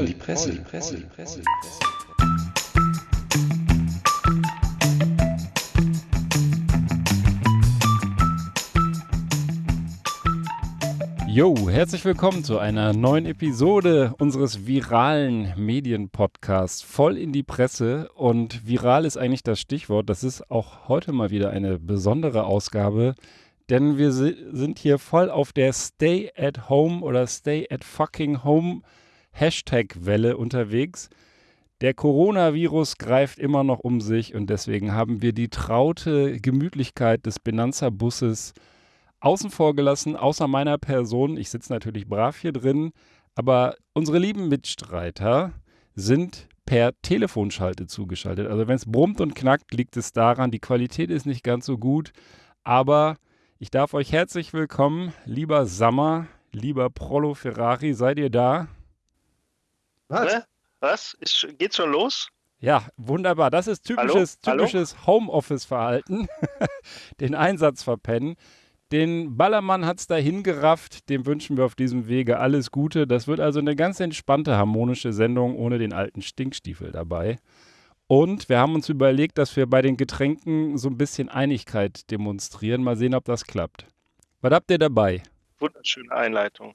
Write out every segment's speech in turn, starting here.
voll die Presse, die Presse, die Presse. Jo, herzlich willkommen zu einer neuen Episode unseres viralen Medienpodcasts voll in die Presse. Und viral ist eigentlich das Stichwort. Das ist auch heute mal wieder eine besondere Ausgabe, denn wir sind hier voll auf der Stay at Home oder Stay at fucking Home Hashtag-Welle unterwegs. Der Coronavirus greift immer noch um sich und deswegen haben wir die traute Gemütlichkeit des Benanza-Busses außen vor gelassen, außer meiner Person. Ich sitze natürlich brav hier drin, aber unsere lieben Mitstreiter sind per Telefonschalte zugeschaltet. Also wenn es brummt und knackt, liegt es daran, die Qualität ist nicht ganz so gut, aber ich darf euch herzlich willkommen, lieber Sammer, lieber Prollo Ferrari, seid ihr da? Was? Ne? Was? Ist, geht's schon los? Ja, wunderbar. Das ist typisches, typisches Homeoffice-Verhalten. Den Einsatz verpennen. Den Ballermann hat es dahin gerafft. Dem wünschen wir auf diesem Wege alles Gute. Das wird also eine ganz entspannte, harmonische Sendung ohne den alten Stinkstiefel dabei. Und wir haben uns überlegt, dass wir bei den Getränken so ein bisschen Einigkeit demonstrieren. Mal sehen, ob das klappt. Was habt ihr dabei? Wunderschöne Einleitung.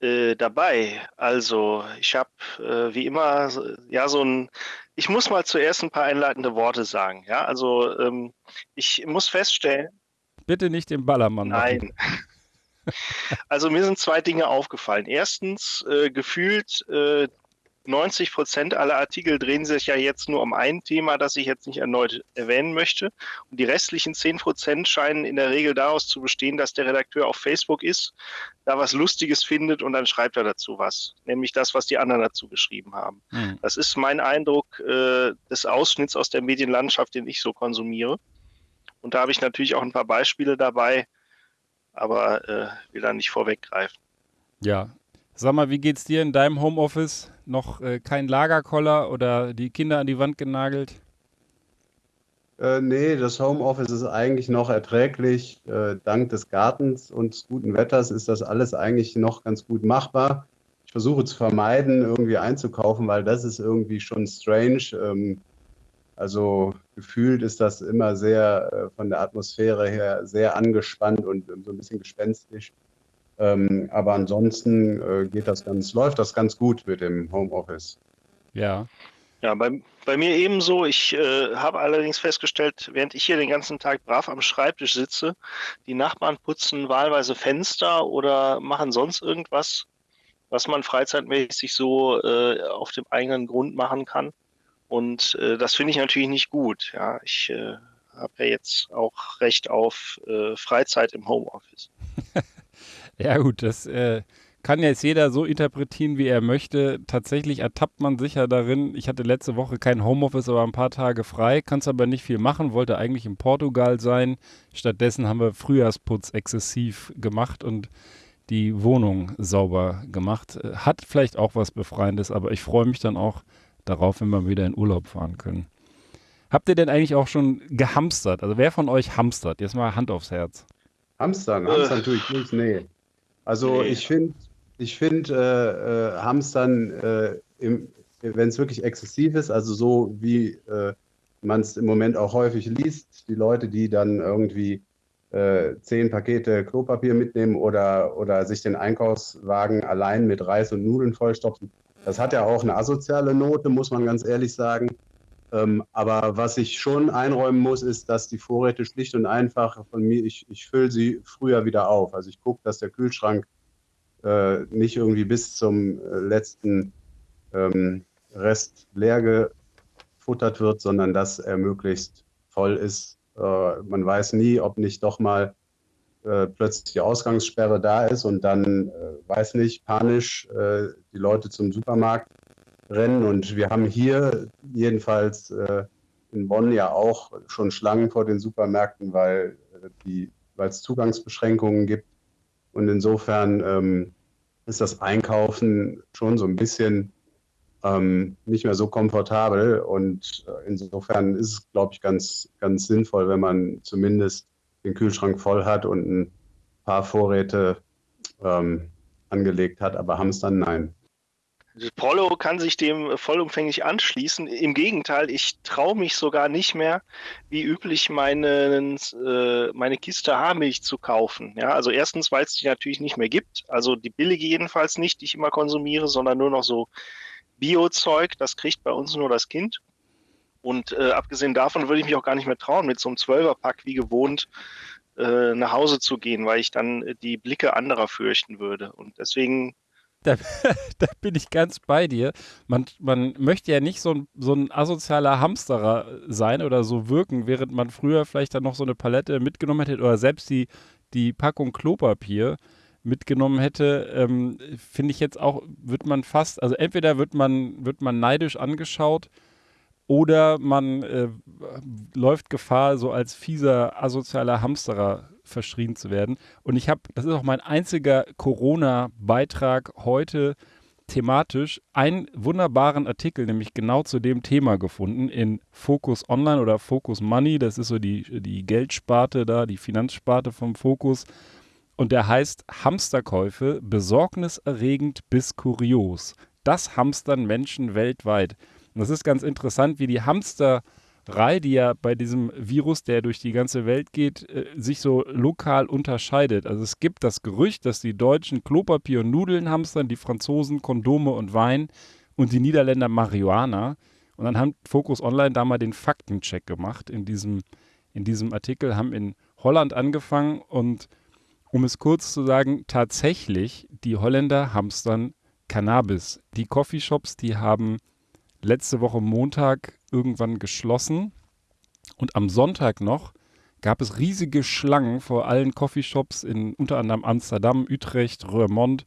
Äh, dabei, also ich habe äh, wie immer ja so ein, ich muss mal zuerst ein paar einleitende Worte sagen. Ja, also ähm, ich muss feststellen. Bitte nicht den Ballermann. Nein. Also mir sind zwei Dinge aufgefallen. Erstens, äh, gefühlt äh, 90 Prozent aller Artikel drehen sich ja jetzt nur um ein Thema, das ich jetzt nicht erneut erwähnen möchte. Und die restlichen 10 Prozent scheinen in der Regel daraus zu bestehen, dass der Redakteur auf Facebook ist, da was Lustiges findet und dann schreibt er dazu was. Nämlich das, was die anderen dazu geschrieben haben. Mhm. Das ist mein Eindruck äh, des Ausschnitts aus der Medienlandschaft, den ich so konsumiere. Und da habe ich natürlich auch ein paar Beispiele dabei, aber äh, will da nicht vorweggreifen. Ja, Sag mal, wie geht's dir in deinem Homeoffice? Noch äh, kein Lagerkoller oder die Kinder an die Wand genagelt? Äh, nee, das Homeoffice ist eigentlich noch erträglich. Äh, dank des Gartens und des guten Wetters ist das alles eigentlich noch ganz gut machbar. Ich versuche zu vermeiden, irgendwie einzukaufen, weil das ist irgendwie schon strange. Ähm, also gefühlt ist das immer sehr äh, von der Atmosphäre her sehr angespannt und so ein bisschen gespenstisch. Ähm, aber ansonsten äh, geht das ganz, läuft das ganz gut mit dem Homeoffice. Ja. Ja, bei, bei mir ebenso. Ich äh, habe allerdings festgestellt, während ich hier den ganzen Tag brav am Schreibtisch sitze, die Nachbarn putzen wahlweise Fenster oder machen sonst irgendwas, was man freizeitmäßig so äh, auf dem eigenen Grund machen kann. Und äh, das finde ich natürlich nicht gut. Ja, ich äh, habe ja jetzt auch Recht auf äh, Freizeit im Homeoffice. Ja gut, das äh, kann jetzt jeder so interpretieren, wie er möchte. Tatsächlich ertappt man sich ja darin. Ich hatte letzte Woche kein Homeoffice, aber ein paar Tage frei, kannst aber nicht viel machen, wollte eigentlich in Portugal sein. Stattdessen haben wir Frühjahrsputz exzessiv gemacht und die Wohnung sauber gemacht. Hat vielleicht auch was Befreiendes, aber ich freue mich dann auch darauf, wenn wir wieder in Urlaub fahren können. Habt ihr denn eigentlich auch schon gehamstert? Also wer von euch hamstert? Jetzt mal Hand aufs Herz. Hamstern, Hamstern tue ich nicht, nee. Also nee. ich finde, ich finde äh, äh, Hamstern, äh, wenn es wirklich exzessiv ist, also so wie äh, man es im Moment auch häufig liest, die Leute, die dann irgendwie äh, zehn Pakete Klopapier mitnehmen oder, oder sich den Einkaufswagen allein mit Reis und Nudeln vollstopfen, das hat ja auch eine asoziale Note, muss man ganz ehrlich sagen. Ähm, aber was ich schon einräumen muss, ist, dass die Vorräte schlicht und einfach von mir, ich, ich fülle sie früher wieder auf. Also ich gucke, dass der Kühlschrank äh, nicht irgendwie bis zum äh, letzten ähm, Rest leer gefuttert wird, sondern dass er möglichst voll ist. Äh, man weiß nie, ob nicht doch mal äh, plötzlich die Ausgangssperre da ist und dann, äh, weiß nicht, panisch die Leute zum Supermarkt rennen. Und wir haben hier jedenfalls äh, in Bonn ja auch schon Schlangen vor den Supermärkten, weil äh, es Zugangsbeschränkungen gibt. Und insofern ähm, ist das Einkaufen schon so ein bisschen ähm, nicht mehr so komfortabel. Und äh, insofern ist es, glaube ich, ganz, ganz sinnvoll, wenn man zumindest den Kühlschrank voll hat und ein paar Vorräte ähm, angelegt hat. Aber Hamstern, nein. Polo kann sich dem vollumfänglich anschließen. Im Gegenteil, ich traue mich sogar nicht mehr, wie üblich, meine, äh, meine Kiste Haarmilch zu kaufen. Ja, also erstens, weil es die natürlich nicht mehr gibt. Also die billige jedenfalls nicht, die ich immer konsumiere, sondern nur noch so Bio-Zeug. Das kriegt bei uns nur das Kind. Und äh, abgesehen davon würde ich mich auch gar nicht mehr trauen, mit so einem Zwölferpack wie gewohnt äh, nach Hause zu gehen, weil ich dann die Blicke anderer fürchten würde. Und deswegen da, da, bin ich ganz bei dir. Man, man möchte ja nicht so ein, so ein asozialer Hamsterer sein oder so wirken, während man früher vielleicht dann noch so eine Palette mitgenommen hätte oder selbst die, die Packung Klopapier mitgenommen hätte, ähm, finde ich jetzt auch, wird man fast, also entweder wird man, wird man neidisch angeschaut oder man äh, läuft Gefahr, so als fieser, asozialer Hamsterer verschrien zu werden. Und ich habe, das ist auch mein einziger Corona-Beitrag heute thematisch, einen wunderbaren Artikel, nämlich genau zu dem Thema gefunden in Focus Online oder Focus Money. Das ist so die, die Geldsparte da, die Finanzsparte vom Focus. Und der heißt Hamsterkäufe, besorgniserregend bis kurios. Das hamstern Menschen weltweit. Und das ist ganz interessant, wie die Hamster Rei, die ja bei diesem Virus, der durch die ganze Welt geht, äh, sich so lokal unterscheidet. Also es gibt das Gerücht, dass die Deutschen Klopapier und Nudeln hamstern, die Franzosen Kondome und Wein und die Niederländer Marihuana. Und dann haben Focus Online da mal den Faktencheck gemacht in diesem, in diesem Artikel, haben in Holland angefangen und um es kurz zu sagen, tatsächlich, die Holländer hamstern Cannabis. Die Coffeeshops, die haben letzte Woche Montag irgendwann geschlossen. Und am Sonntag noch gab es riesige Schlangen vor allen Coffeeshops in unter anderem Amsterdam, Utrecht, Roermond,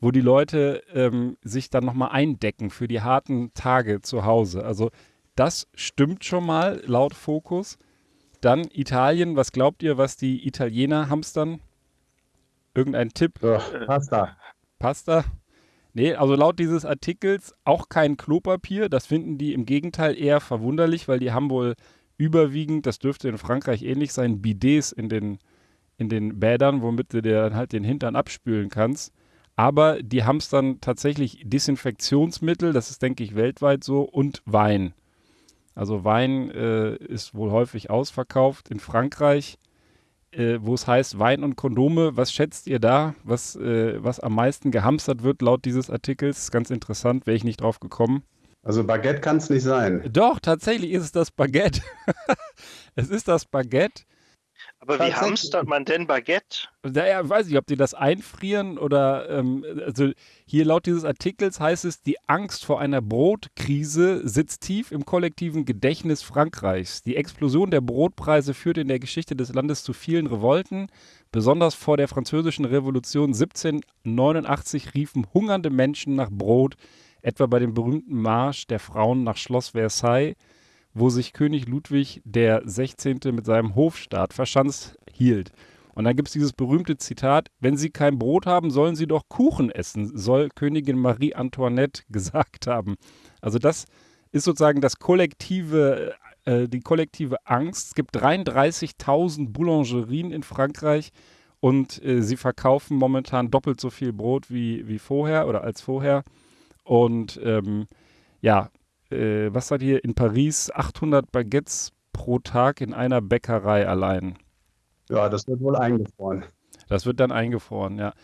wo die Leute ähm, sich dann nochmal eindecken für die harten Tage zu Hause. Also das stimmt schon mal laut Fokus. Dann Italien, was glaubt ihr, was die Italiener hamstern? Irgendein Tipp? Oh, Pasta. Pasta? Nee, also laut dieses Artikels auch kein Klopapier. Das finden die im Gegenteil eher verwunderlich, weil die haben wohl überwiegend, das dürfte in Frankreich ähnlich sein, Bidets in den, in den Bädern, womit du dir dann halt den Hintern abspülen kannst. Aber die haben es dann tatsächlich Desinfektionsmittel, das ist, denke ich, weltweit so, und Wein. Also Wein äh, ist wohl häufig ausverkauft. In Frankreich äh, wo es heißt Wein und Kondome. Was schätzt ihr da, was, äh, was am meisten gehamstert wird laut dieses Artikels? Ganz interessant, wäre ich nicht drauf gekommen. Also Baguette kann es nicht sein. Doch, tatsächlich ist es das Baguette. es ist das Baguette. Aber wie hamstert man denn Baguette? Naja, weiß ich, ob die das einfrieren oder, ähm, also hier laut dieses Artikels heißt es, die Angst vor einer Brotkrise sitzt tief im kollektiven Gedächtnis Frankreichs. Die Explosion der Brotpreise führte in der Geschichte des Landes zu vielen Revolten. Besonders vor der französischen Revolution 1789 riefen hungernde Menschen nach Brot, etwa bei dem berühmten Marsch der Frauen nach Schloss Versailles wo sich König Ludwig der 16. mit seinem Hofstaat verschanzt hielt. Und dann gibt es dieses berühmte Zitat, wenn Sie kein Brot haben, sollen Sie doch Kuchen essen, soll Königin Marie Antoinette gesagt haben. Also das ist sozusagen das kollektive, äh, die kollektive Angst. Es gibt 33.000 Boulangerien in Frankreich und äh, sie verkaufen momentan doppelt so viel Brot wie, wie vorher oder als vorher. Und ähm, ja, äh, was hat hier in Paris 800 Baguettes pro Tag in einer Bäckerei allein. Ja, das wird wohl eingefroren. Das wird dann eingefroren, ja.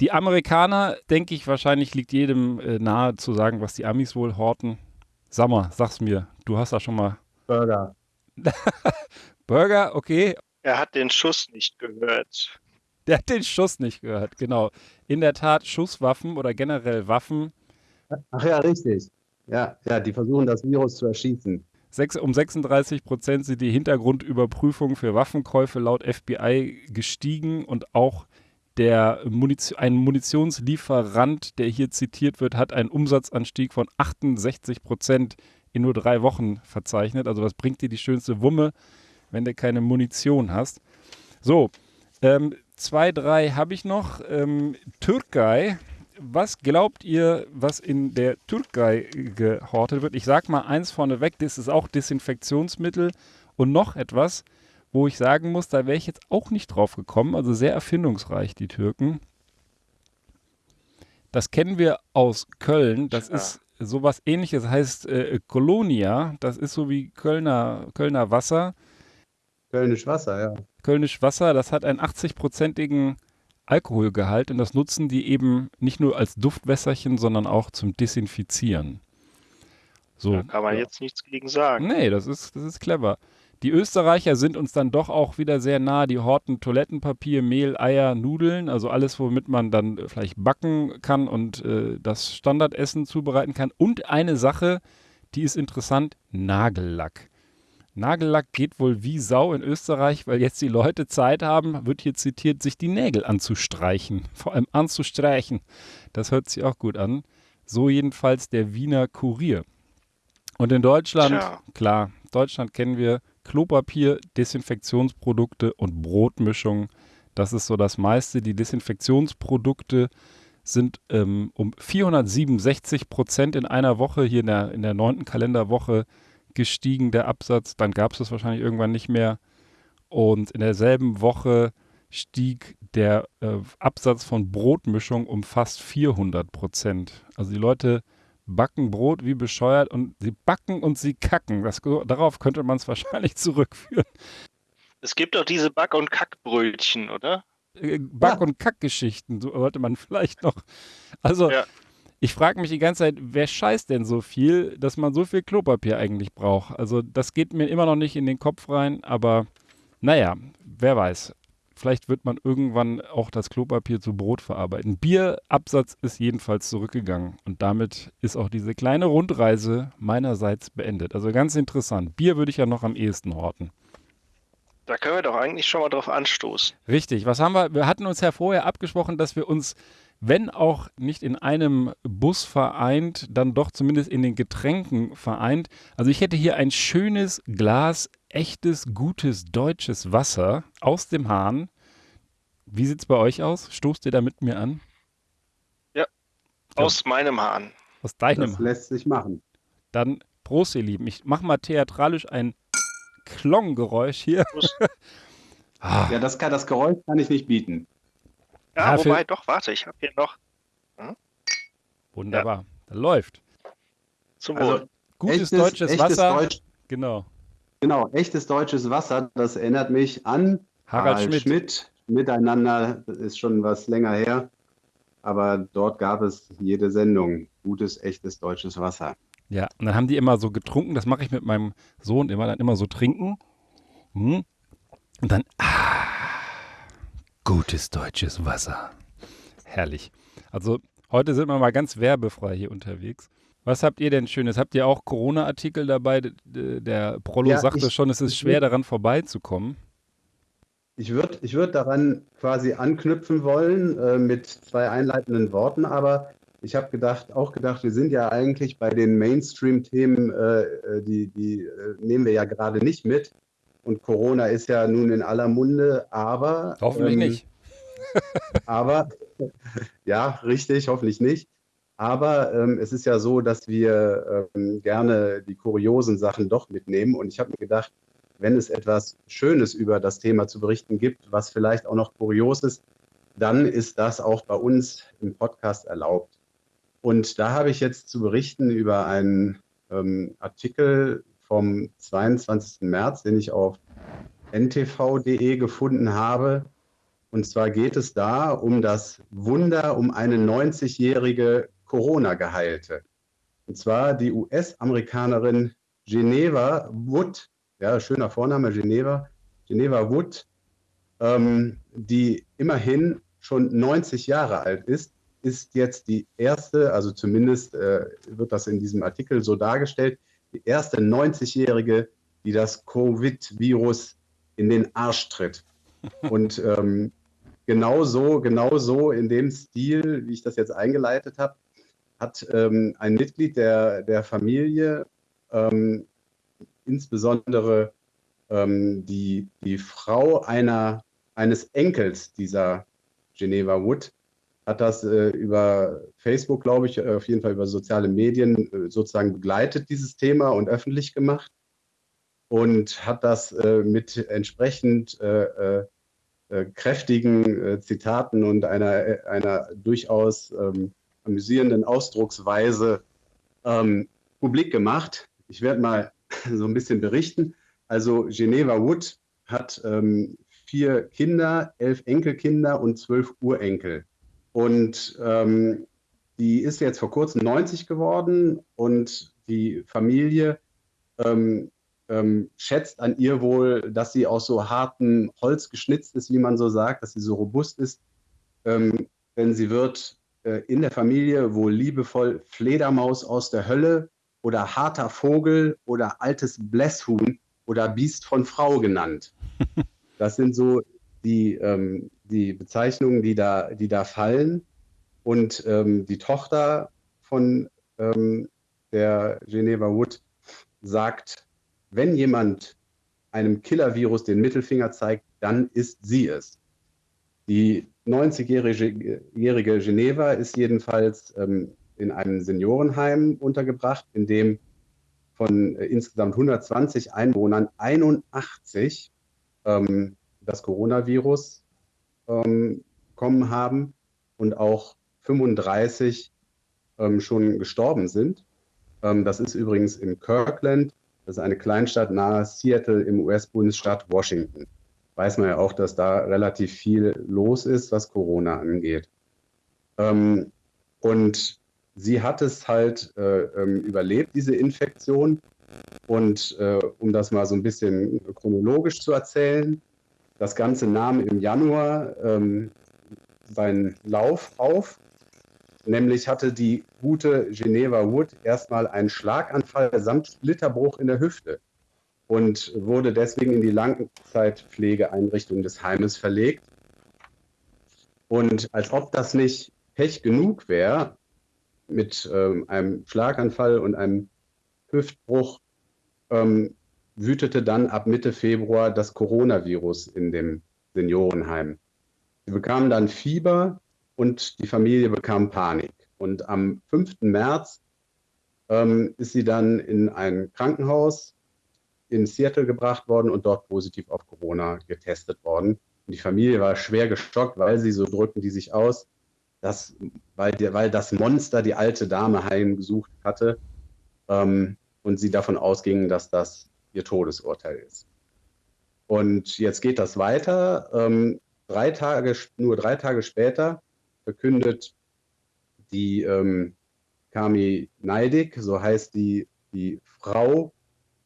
Die Amerikaner, denke ich, wahrscheinlich liegt jedem äh, nahe zu sagen, was die Amis wohl horten. Sag mal, sag's mir, du hast da schon mal. Burger. Burger, okay. Er hat den Schuss nicht gehört. Der hat den Schuss nicht gehört, genau. In der Tat, Schusswaffen oder generell Waffen. Ach ja, richtig. Ja, ja, die versuchen das Virus zu erschießen. um 36 Prozent sind die Hintergrundüberprüfungen für Waffenkäufe laut FBI gestiegen und auch der Munition, ein Munitionslieferant, der hier zitiert wird, hat einen Umsatzanstieg von 68 Prozent in nur drei Wochen verzeichnet. Also was bringt dir die schönste Wumme, wenn du keine Munition hast? So, ähm, zwei, drei habe ich noch. Ähm, Türkei was glaubt ihr, was in der Türkei gehortet wird? Ich sag mal eins vorneweg, das ist auch Desinfektionsmittel und noch etwas, wo ich sagen muss, da wäre ich jetzt auch nicht drauf gekommen. Also sehr erfindungsreich, die Türken. Das kennen wir aus Köln. Das ja. ist sowas ähnliches, heißt äh, Colonia. Das ist so wie Kölner, Kölner Wasser. Kölnisch Wasser, ja. Kölnisch Wasser, das hat einen 80-prozentigen Alkoholgehalt und das nutzen die eben nicht nur als Duftwässerchen, sondern auch zum Desinfizieren. So. Da kann man jetzt nichts gegen sagen. Nee, das ist, das ist clever. Die Österreicher sind uns dann doch auch wieder sehr nah. Die horten Toilettenpapier, Mehl, Eier, Nudeln, also alles, womit man dann vielleicht backen kann und äh, das Standardessen zubereiten kann. Und eine Sache, die ist interessant, Nagellack. Nagellack geht wohl wie Sau in Österreich, weil jetzt die Leute Zeit haben, wird hier zitiert, sich die Nägel anzustreichen. Vor allem anzustreichen. Das hört sich auch gut an. So jedenfalls der Wiener Kurier. Und in Deutschland, Tja. klar, Deutschland kennen wir Klopapier, Desinfektionsprodukte und Brotmischungen. Das ist so das meiste. Die Desinfektionsprodukte sind ähm, um 467 Prozent in einer Woche, hier in der, in der neunten Kalenderwoche, gestiegen, der Absatz. Dann gab es das wahrscheinlich irgendwann nicht mehr. Und in derselben Woche stieg der äh, Absatz von Brotmischung um fast 400 Prozent. Also die Leute backen Brot wie bescheuert und sie backen und sie kacken. Das, darauf könnte man es wahrscheinlich zurückführen. Es gibt auch diese Back- und Kackbrötchen, oder? Äh, Back- ja. und Kackgeschichten sollte man vielleicht noch. Also ja. Ich frage mich die ganze Zeit, wer scheißt denn so viel, dass man so viel Klopapier eigentlich braucht? Also das geht mir immer noch nicht in den Kopf rein, aber naja, wer weiß. Vielleicht wird man irgendwann auch das Klopapier zu Brot verarbeiten. Bierabsatz ist jedenfalls zurückgegangen und damit ist auch diese kleine Rundreise meinerseits beendet. Also ganz interessant. Bier würde ich ja noch am ehesten horten. Da können wir doch eigentlich schon mal drauf anstoßen. Richtig. Was haben wir? Wir hatten uns ja vorher abgesprochen, dass wir uns wenn auch nicht in einem Bus vereint, dann doch zumindest in den Getränken vereint. Also ich hätte hier ein schönes Glas echtes, gutes deutsches Wasser aus dem Hahn. Wie sieht es bei euch aus? Stoßt ihr da mit mir an? Ja, aus ja. meinem Hahn. Aus deinem Das lässt sich machen. Dann Prost, ihr Lieben. Ich mache mal theatralisch ein Klonggeräusch hier. ja, das, kann, das Geräusch kann ich nicht bieten. Ja, ja wobei, doch, warte, ich habe hier noch. Hm? Wunderbar, ja. da läuft. Zum also, Wohl. Gutes echtes, deutsches echtes Wasser. Deutsch, genau. Genau, echtes deutsches Wasser, das erinnert mich an Harald, Harald Schmidt. Schmidt. Miteinander ist schon was länger her, aber dort gab es jede Sendung. Gutes, echtes deutsches Wasser. Ja, und dann haben die immer so getrunken, das mache ich mit meinem Sohn immer, dann immer so trinken. Hm. Und dann, ah, Gutes deutsches Wasser. Herrlich. Also heute sind wir mal ganz werbefrei hier unterwegs. Was habt ihr denn Schönes? Habt ihr auch Corona-Artikel dabei? Der Prollo ja, sagte ich, schon, es ist schwer daran vorbeizukommen. Ich würde ich würd daran quasi anknüpfen wollen äh, mit zwei einleitenden Worten, aber ich habe gedacht, auch gedacht, wir sind ja eigentlich bei den Mainstream-Themen, äh, äh die, die äh, nehmen wir ja gerade nicht mit. Und Corona ist ja nun in aller Munde, aber. Hoffentlich ähm, nicht. aber, ja, richtig, hoffentlich nicht. Aber ähm, es ist ja so, dass wir ähm, gerne die kuriosen Sachen doch mitnehmen. Und ich habe mir gedacht, wenn es etwas Schönes über das Thema zu berichten gibt, was vielleicht auch noch kurios ist, dann ist das auch bei uns im Podcast erlaubt. Und da habe ich jetzt zu berichten über einen ähm, Artikel vom 22. März, den ich auf ntv.de gefunden habe. Und zwar geht es da um das Wunder um eine 90-jährige Corona-Geheilte. Und zwar die US-Amerikanerin Geneva Wood, ja, schöner Vorname, Geneva, Geneva Wood, ähm, die immerhin schon 90 Jahre alt ist, ist jetzt die erste, also zumindest äh, wird das in diesem Artikel so dargestellt, die erste 90-Jährige, die das Covid-Virus in den Arsch tritt. Und ähm, genau so, genau so in dem Stil, wie ich das jetzt eingeleitet habe, hat ähm, ein Mitglied der, der Familie, ähm, insbesondere ähm, die, die Frau einer, eines Enkels dieser Geneva Wood, hat das äh, über Facebook, glaube ich, auf jeden Fall über soziale Medien äh, sozusagen begleitet, dieses Thema und öffentlich gemacht und hat das äh, mit entsprechend äh, äh, äh kräftigen Zitaten und einer, einer durchaus ähm, amüsierenden Ausdrucksweise ähm, publik gemacht. Ich werde mal so ein bisschen berichten. Also Geneva Wood hat ähm, vier Kinder, elf Enkelkinder und zwölf Urenkel. Und ähm, die ist jetzt vor kurzem 90 geworden und die Familie ähm, ähm, schätzt an ihr wohl, dass sie aus so hartem Holz geschnitzt ist, wie man so sagt, dass sie so robust ist. Ähm, denn sie wird äh, in der Familie wohl liebevoll Fledermaus aus der Hölle oder harter Vogel oder altes Blässhuhn oder Biest von Frau genannt. Das sind so die, ähm, die Bezeichnungen, die da, die da fallen. Und ähm, die Tochter von ähm, der Geneva Wood sagt, wenn jemand einem Killer-Virus den Mittelfinger zeigt, dann ist sie es. Die 90-jährige Geneva ist jedenfalls ähm, in einem Seniorenheim untergebracht, in dem von äh, insgesamt 120 Einwohnern 81 ähm, das Coronavirus ähm, bekommen haben und auch 35 ähm, schon gestorben sind. Ähm, das ist übrigens in Kirkland, das ist eine Kleinstadt nahe Seattle im US-Bundesstaat Washington. Weiß man ja auch, dass da relativ viel los ist, was Corona angeht. Ähm, und sie hat es halt äh, ähm, überlebt, diese Infektion. Und äh, um das mal so ein bisschen chronologisch zu erzählen, das Ganze nahm im Januar ähm, seinen Lauf auf. Nämlich hatte die gute Geneva Wood erstmal einen Schlaganfall samt Splitterbruch in der Hüfte und wurde deswegen in die Langzeitpflegeeinrichtung des Heimes verlegt. Und als ob das nicht Pech genug wäre, mit ähm, einem Schlaganfall und einem Hüftbruch ähm, wütete dann ab Mitte Februar das Coronavirus in dem Seniorenheim. Sie bekamen dann Fieber und die Familie bekam Panik. Und am 5. März ähm, ist sie dann in ein Krankenhaus in Seattle gebracht worden und dort positiv auf Corona getestet worden. Und die Familie war schwer geschockt, weil sie, so drücken die sich aus, dass, weil, die, weil das Monster die alte Dame heimgesucht hatte ähm, und sie davon ausgingen, dass das ihr Todesurteil ist. Und jetzt geht das weiter. Ähm, drei Tage, nur drei Tage später verkündet die ähm, Kami Neidig, so heißt die, die Frau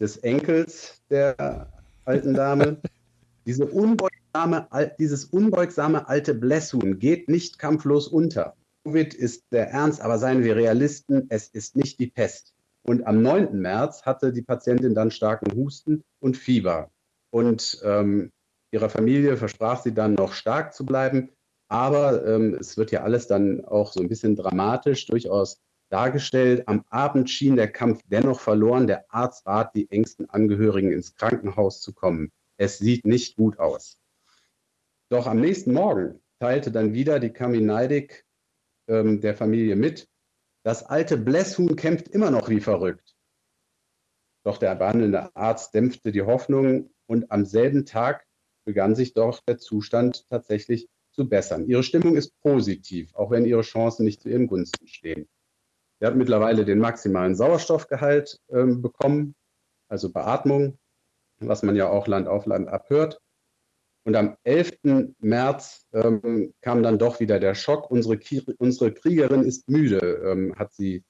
des Enkels der alten Dame, diese unbeugsame, dieses unbeugsame alte Blessun geht nicht kampflos unter. Covid ist der Ernst, aber seien wir Realisten, es ist nicht die Pest. Und am 9. März hatte die Patientin dann starken Husten und Fieber. Und ähm, ihrer Familie versprach sie dann noch stark zu bleiben. Aber ähm, es wird ja alles dann auch so ein bisschen dramatisch durchaus dargestellt. Am Abend schien der Kampf dennoch verloren. Der Arzt bat die engsten Angehörigen ins Krankenhaus zu kommen. Es sieht nicht gut aus. Doch am nächsten Morgen teilte dann wieder die Kaminaidik ähm, der Familie mit, das alte Blässhuhn kämpft immer noch wie verrückt. Doch der behandelnde Arzt dämpfte die Hoffnung und am selben Tag begann sich doch der Zustand tatsächlich zu bessern. Ihre Stimmung ist positiv, auch wenn ihre Chancen nicht zu ihren Gunsten stehen. Sie hat mittlerweile den maximalen Sauerstoffgehalt äh, bekommen, also Beatmung, was man ja auch Land auf Land abhört. Und am 11. März ähm, kam dann doch wieder der Schock. Unsere, unsere Kriegerin ist müde, ähm, hat sie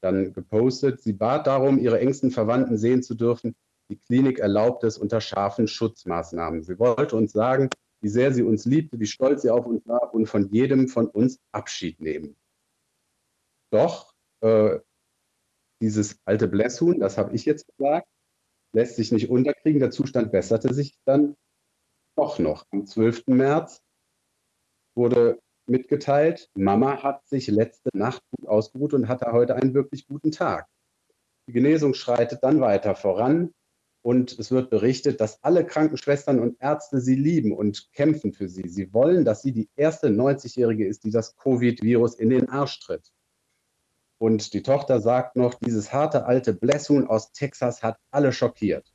dann gepostet. Sie bat darum, ihre engsten Verwandten sehen zu dürfen. Die Klinik erlaubt es unter scharfen Schutzmaßnahmen. Sie wollte uns sagen, wie sehr sie uns liebte, wie stolz sie auf uns war und von jedem von uns Abschied nehmen. Doch äh, dieses alte Blässhuhn, das habe ich jetzt gesagt, lässt sich nicht unterkriegen. Der Zustand besserte sich dann doch noch. Am 12. März wurde mitgeteilt, Mama hat sich letzte Nacht gut ausgeruht und hatte heute einen wirklich guten Tag. Die Genesung schreitet dann weiter voran und es wird berichtet, dass alle Krankenschwestern und Ärzte sie lieben und kämpfen für sie. Sie wollen, dass sie die erste 90-Jährige ist, die das Covid-Virus in den Arsch tritt. Und die Tochter sagt noch, dieses harte alte Blesshuhn aus Texas hat alle schockiert.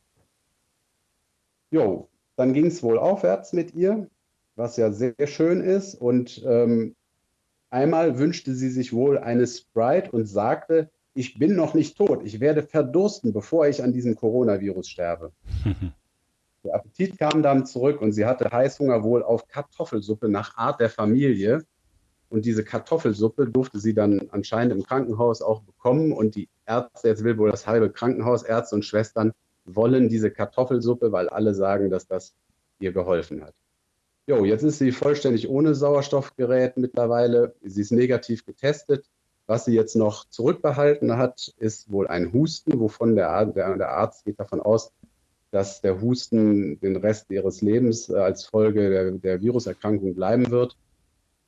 Jo, dann ging es wohl aufwärts mit ihr, was ja sehr schön ist. Und ähm, einmal wünschte sie sich wohl eine Sprite und sagte, ich bin noch nicht tot, ich werde verdursten, bevor ich an diesem Coronavirus sterbe. der Appetit kam dann zurück und sie hatte Heißhunger wohl auf Kartoffelsuppe nach Art der Familie. Und diese Kartoffelsuppe durfte sie dann anscheinend im Krankenhaus auch bekommen. Und die Ärzte, jetzt will wohl das halbe Krankenhaus, Ärzte und Schwestern, wollen diese Kartoffelsuppe, weil alle sagen, dass das ihr geholfen hat. Jo, jetzt ist sie vollständig ohne Sauerstoffgerät mittlerweile. Sie ist negativ getestet. Was sie jetzt noch zurückbehalten hat, ist wohl ein Husten, wovon der, der, der Arzt geht davon aus, dass der Husten den Rest ihres Lebens äh, als Folge der, der Viruserkrankung bleiben wird.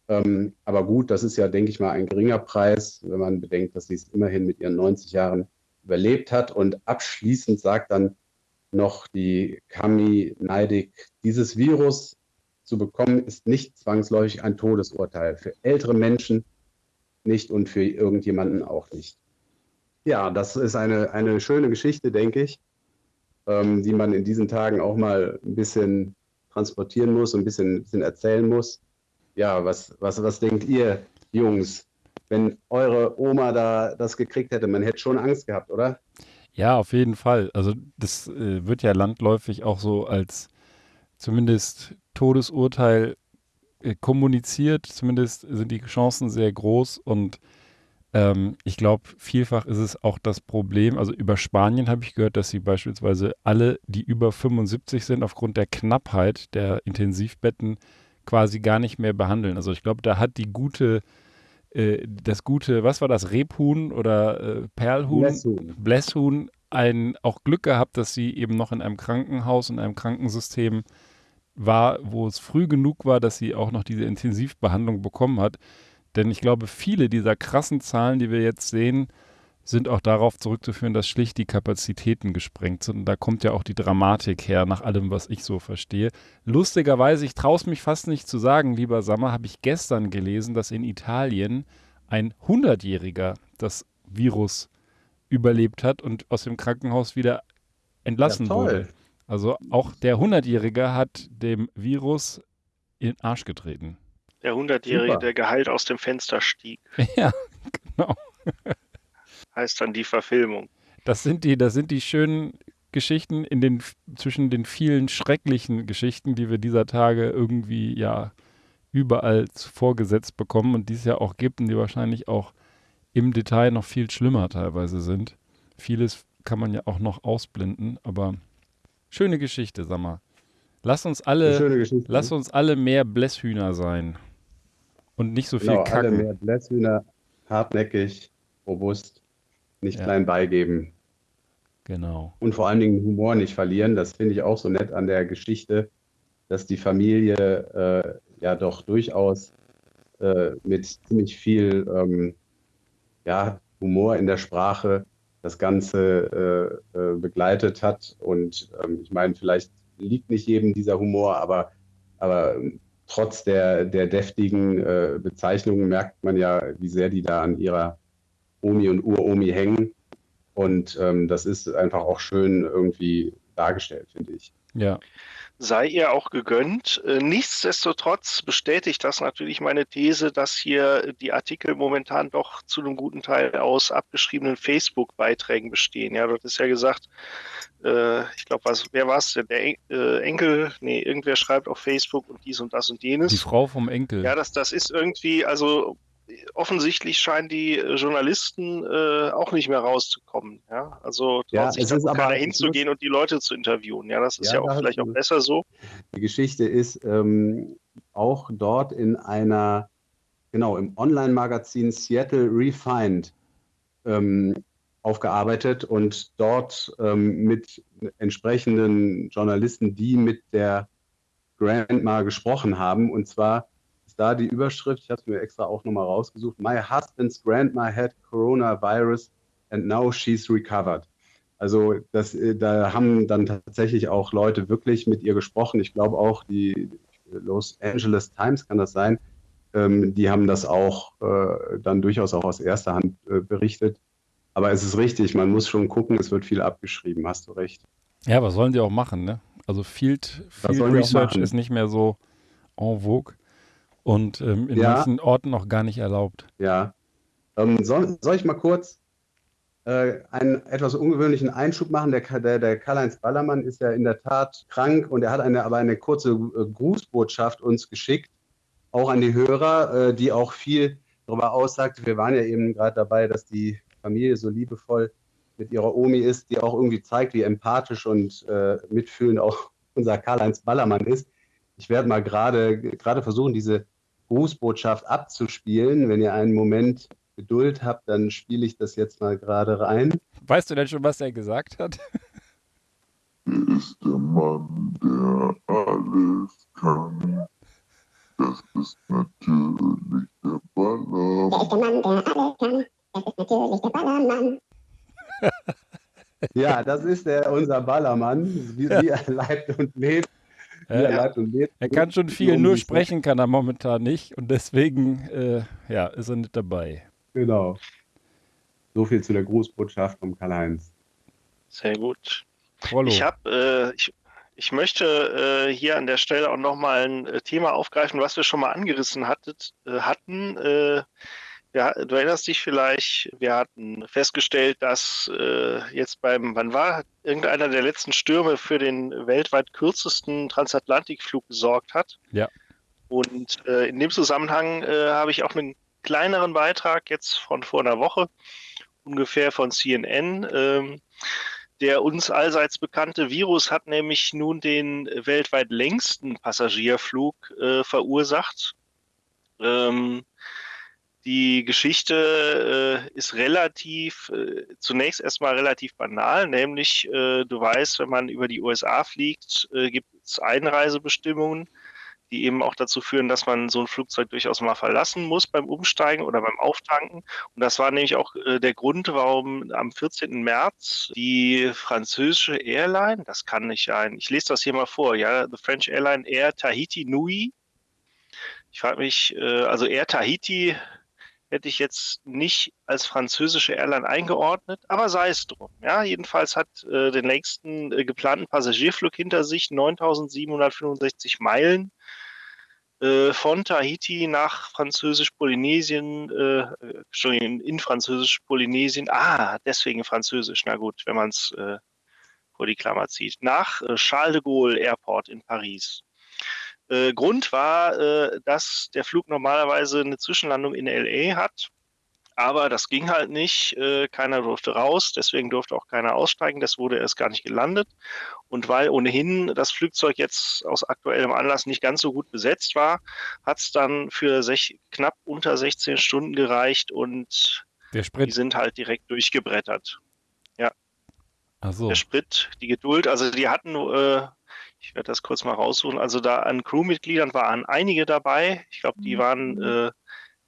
Ähm, aber gut, das ist ja, denke ich mal, ein geringer Preis, wenn man bedenkt, dass sie es immerhin mit ihren 90 Jahren überlebt hat. Und abschließend sagt dann noch die Kami Neidig, dieses Virus zu bekommen, ist nicht zwangsläufig ein Todesurteil. Für ältere Menschen nicht und für irgendjemanden auch nicht. Ja, das ist eine, eine schöne Geschichte, denke ich, ähm, die man in diesen Tagen auch mal ein bisschen transportieren muss und ein bisschen, ein bisschen erzählen muss. Ja, was, was, was denkt ihr, Jungs, wenn eure Oma da das gekriegt hätte? Man hätte schon Angst gehabt, oder? Ja, auf jeden Fall. Also das äh, wird ja landläufig auch so als zumindest Todesurteil äh, kommuniziert. Zumindest sind die Chancen sehr groß und ähm, ich glaube, vielfach ist es auch das Problem. Also über Spanien habe ich gehört, dass sie beispielsweise alle, die über 75 sind, aufgrund der Knappheit der Intensivbetten quasi gar nicht mehr behandeln. Also ich glaube, da hat die gute äh, das gute, was war das, Rebhuhn oder äh, Perlhuhn? Blässhuhn ein auch Glück gehabt, dass sie eben noch in einem Krankenhaus, in einem Krankensystem war, wo es früh genug war, dass sie auch noch diese Intensivbehandlung bekommen hat. Denn ich glaube, viele dieser krassen Zahlen, die wir jetzt sehen, sind auch darauf zurückzuführen, dass schlicht die Kapazitäten gesprengt sind. Und da kommt ja auch die Dramatik her, nach allem, was ich so verstehe. Lustigerweise, ich traue es mich fast nicht zu sagen, lieber Sammer, habe ich gestern gelesen, dass in Italien ein 100-Jähriger das Virus überlebt hat und aus dem Krankenhaus wieder entlassen ja, wurde. Also auch der 100-Jährige hat dem Virus in den Arsch getreten. Der 100-Jährige, der geheilt aus dem Fenster stieg. Ja, genau. Heißt dann die Verfilmung. Das sind die, das sind die schönen Geschichten in den, zwischen den vielen schrecklichen Geschichten, die wir dieser Tage irgendwie ja überall vorgesetzt bekommen und die es ja auch gibt und die wahrscheinlich auch im Detail noch viel schlimmer teilweise sind. Vieles kann man ja auch noch ausblenden, aber schöne Geschichte, sag mal. Lass uns alle, lass uns alle mehr Blässhühner sein und nicht so viel genau, kacken. Alle mehr Blässhühner, hartnäckig, robust nicht ja. klein beigeben. Genau. Und vor allen Dingen Humor nicht verlieren. Das finde ich auch so nett an der Geschichte, dass die Familie äh, ja doch durchaus äh, mit ziemlich viel ähm, ja, Humor in der Sprache das Ganze äh, äh begleitet hat. Und ähm, ich meine, vielleicht liegt nicht jedem dieser Humor, aber, aber trotz der, der deftigen äh, Bezeichnungen merkt man ja, wie sehr die da an ihrer Omi und Uromi hängen. Und ähm, das ist einfach auch schön irgendwie dargestellt, finde ich. Ja. Sei ihr auch gegönnt. Äh, nichtsdestotrotz bestätigt das natürlich meine These, dass hier die Artikel momentan doch zu einem guten Teil aus abgeschriebenen Facebook-Beiträgen bestehen. Ja, dort ist ja gesagt, äh, ich glaube, was, wer war es denn? Der äh, Enkel, nee, irgendwer schreibt auf Facebook und dies und das und jenes. Die Frau vom Enkel. Ja, das, das ist irgendwie, also offensichtlich scheinen die äh, Journalisten äh, auch nicht mehr rauszukommen. Ja? Also ja, sich da keiner hinzugehen und die Leute zu interviewen. Ja, das ist ja, ja auch vielleicht auch besser so. Die Geschichte ist ähm, auch dort in einer, genau, im Online-Magazin Seattle Refined ähm, aufgearbeitet und dort ähm, mit entsprechenden Journalisten, die mit der Grandma gesprochen haben. Und zwar da die Überschrift, ich habe es mir extra auch nochmal rausgesucht, My husband's grandma had coronavirus and now she's recovered. Also das, äh, da haben dann tatsächlich auch Leute wirklich mit ihr gesprochen. Ich glaube auch die Los Angeles Times kann das sein. Ähm, die haben das auch äh, dann durchaus auch aus erster Hand äh, berichtet. Aber es ist richtig, man muss schon gucken, es wird viel abgeschrieben, hast du recht. Ja, was sollen die auch machen, ne? Also Field, Field Research ist nicht mehr so en vogue. Und ähm, in Ja. manchen Orten noch gar nicht erlaubt. Ja. Ähm, soll, soll ich mal kurz äh, einen etwas ungewöhnlichen Einschub machen? Der, der, der Karl-Heinz Ballermann ist ja in der Tat krank und er hat eine, aber eine kurze äh, Grußbotschaft uns geschickt, auch an die Hörer, äh, die auch viel darüber aussagt. Wir waren ja eben gerade dabei, dass die Familie so liebevoll mit ihrer Omi ist, die auch irgendwie zeigt, wie empathisch und äh, mitfühlend auch unser Karl-Heinz Ballermann ist. Ich werde mal gerade gerade versuchen, diese Grußbotschaft abzuspielen. Wenn ihr einen Moment Geduld habt, dann spiele ich das jetzt mal gerade rein. Weißt du denn schon, was er gesagt hat? Er ist der Mann, der alles kann. Das ist natürlich der Baller. Der ist der Mann, der alles kann. Das ist natürlich der Ballermann. Ja, das ist der, unser Ballermann, wie, wie er leibt und lebt. Wie er Ja. leibt und lebt. Er kann schon viel, nur sprechen kann er momentan nicht und deswegen äh, ja, ist er nicht dabei. Genau. So viel zu der Grußbotschaft vom Karl-Heinz. Sehr gut. Prollo. Ich habe, äh, ich, ich möchte äh, hier an der Stelle auch nochmal ein äh, Thema aufgreifen, was wir schon mal angerissen hattet, äh, hatten. Ja, du erinnerst dich vielleicht, wir hatten festgestellt, dass äh, jetzt beim, wann war irgendeiner der letzten Stürme für den weltweit kürzesten Transatlantikflug gesorgt hat. Ja. Und äh, in dem Zusammenhang äh, habe ich auch einen kleineren Beitrag jetzt von vor einer Woche, ungefähr von CNN. Ähm, der uns allseits bekannte Virus hat nämlich nun den weltweit längsten Passagierflug äh, verursacht. Ähm, die Geschichte äh, ist relativ, äh, zunächst erstmal relativ banal, nämlich äh, du weißt, wenn man über die USA fliegt, äh, gibt es Einreisebestimmungen, die eben auch dazu führen, dass man so ein Flugzeug durchaus mal verlassen muss beim Umsteigen oder beim Auftanken. Und das war nämlich auch äh, der Grund, warum am 14. März die französische Airline, das kann nicht sein, ich lese das hier mal vor, ja, the French Airline Air Tahiti Nui. Ich frage mich, äh, also Air Tahiti hätte ich jetzt nicht als französische Airline eingeordnet, aber sei es drum. Ja, jedenfalls hat äh, den längsten äh, geplanten Passagierflug hinter sich, 9765 Meilen äh, von Tahiti nach Französisch-Polynesien, äh, Entschuldigung, in Französisch-Polynesien, ah, deswegen Französisch, na gut, wenn man es äh, vor die Klammer zieht, nach äh, Charles de Gaulle Airport in Paris. Äh, Grund war, äh, dass der Flug normalerweise eine Zwischenlandung in LA hat, aber das ging halt nicht. Äh, keiner durfte raus, deswegen durfte auch keiner aussteigen. Das wurde erst gar nicht gelandet. Und weil ohnehin das Flugzeug jetzt aus aktuellem Anlass nicht ganz so gut besetzt war, hat es dann für sech, knapp unter 16 Stunden gereicht und die sind halt direkt durchgebrettert. Achso. Der Sprit, die Geduld, also die hatten, äh, ich werde das kurz mal raussuchen, also da an Crewmitgliedern waren einige dabei. Ich glaube, die waren äh,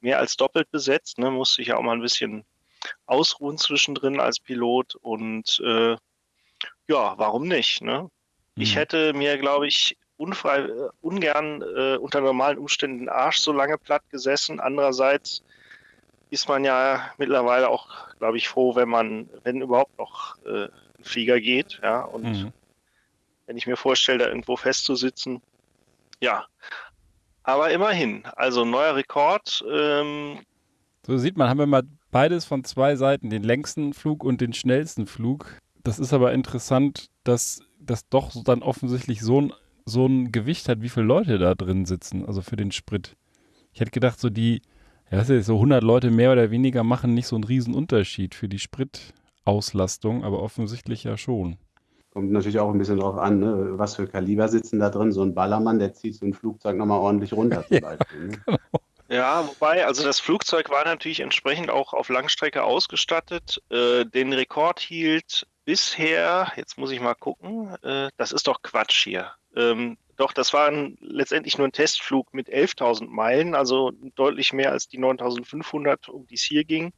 mehr als doppelt besetzt, ne? musste ich ja auch mal ein bisschen ausruhen zwischendrin als Pilot und äh, ja, warum nicht? Ne? Ich Mhm. hätte mir, glaube ich, unfrei, äh, ungern äh, unter normalen Umständen den Arsch so lange platt gesessen. Andererseits ist man ja mittlerweile auch, glaube ich, froh, wenn man, wenn überhaupt noch äh, ein Flieger geht. Ja, und Mhm. Wenn ich mir vorstelle, da irgendwo festzusitzen, ja. Aber immerhin, also neuer Rekord. Ähm, So sieht man, haben wir mal beides von zwei Seiten, den längsten Flug und den schnellsten Flug. Das ist aber interessant, dass das doch dann offensichtlich so ein, so ein Gewicht hat, wie viele Leute da drin sitzen, also für den Sprit. Ich hätte gedacht, so die, ja, so 100 Leute mehr oder weniger machen nicht so einen Unterschied für die Spritauslastung, aber offensichtlich ja schon. Kommt natürlich auch ein bisschen drauf an, ne? was für Kaliber sitzen da drin. So ein Ballermann, der zieht so ein Flugzeug nochmal ordentlich runter zum Beispiel. Ne? Ja, wobei, also das Flugzeug war natürlich entsprechend auch auf Langstrecke ausgestattet. Äh, den Rekord hielt bisher, jetzt muss ich mal gucken, äh, das ist doch Quatsch hier. Ähm, doch, das war ein, letztendlich nur ein Testflug mit 11.000 Meilen, also deutlich mehr als die 9.500, um die es hier ging,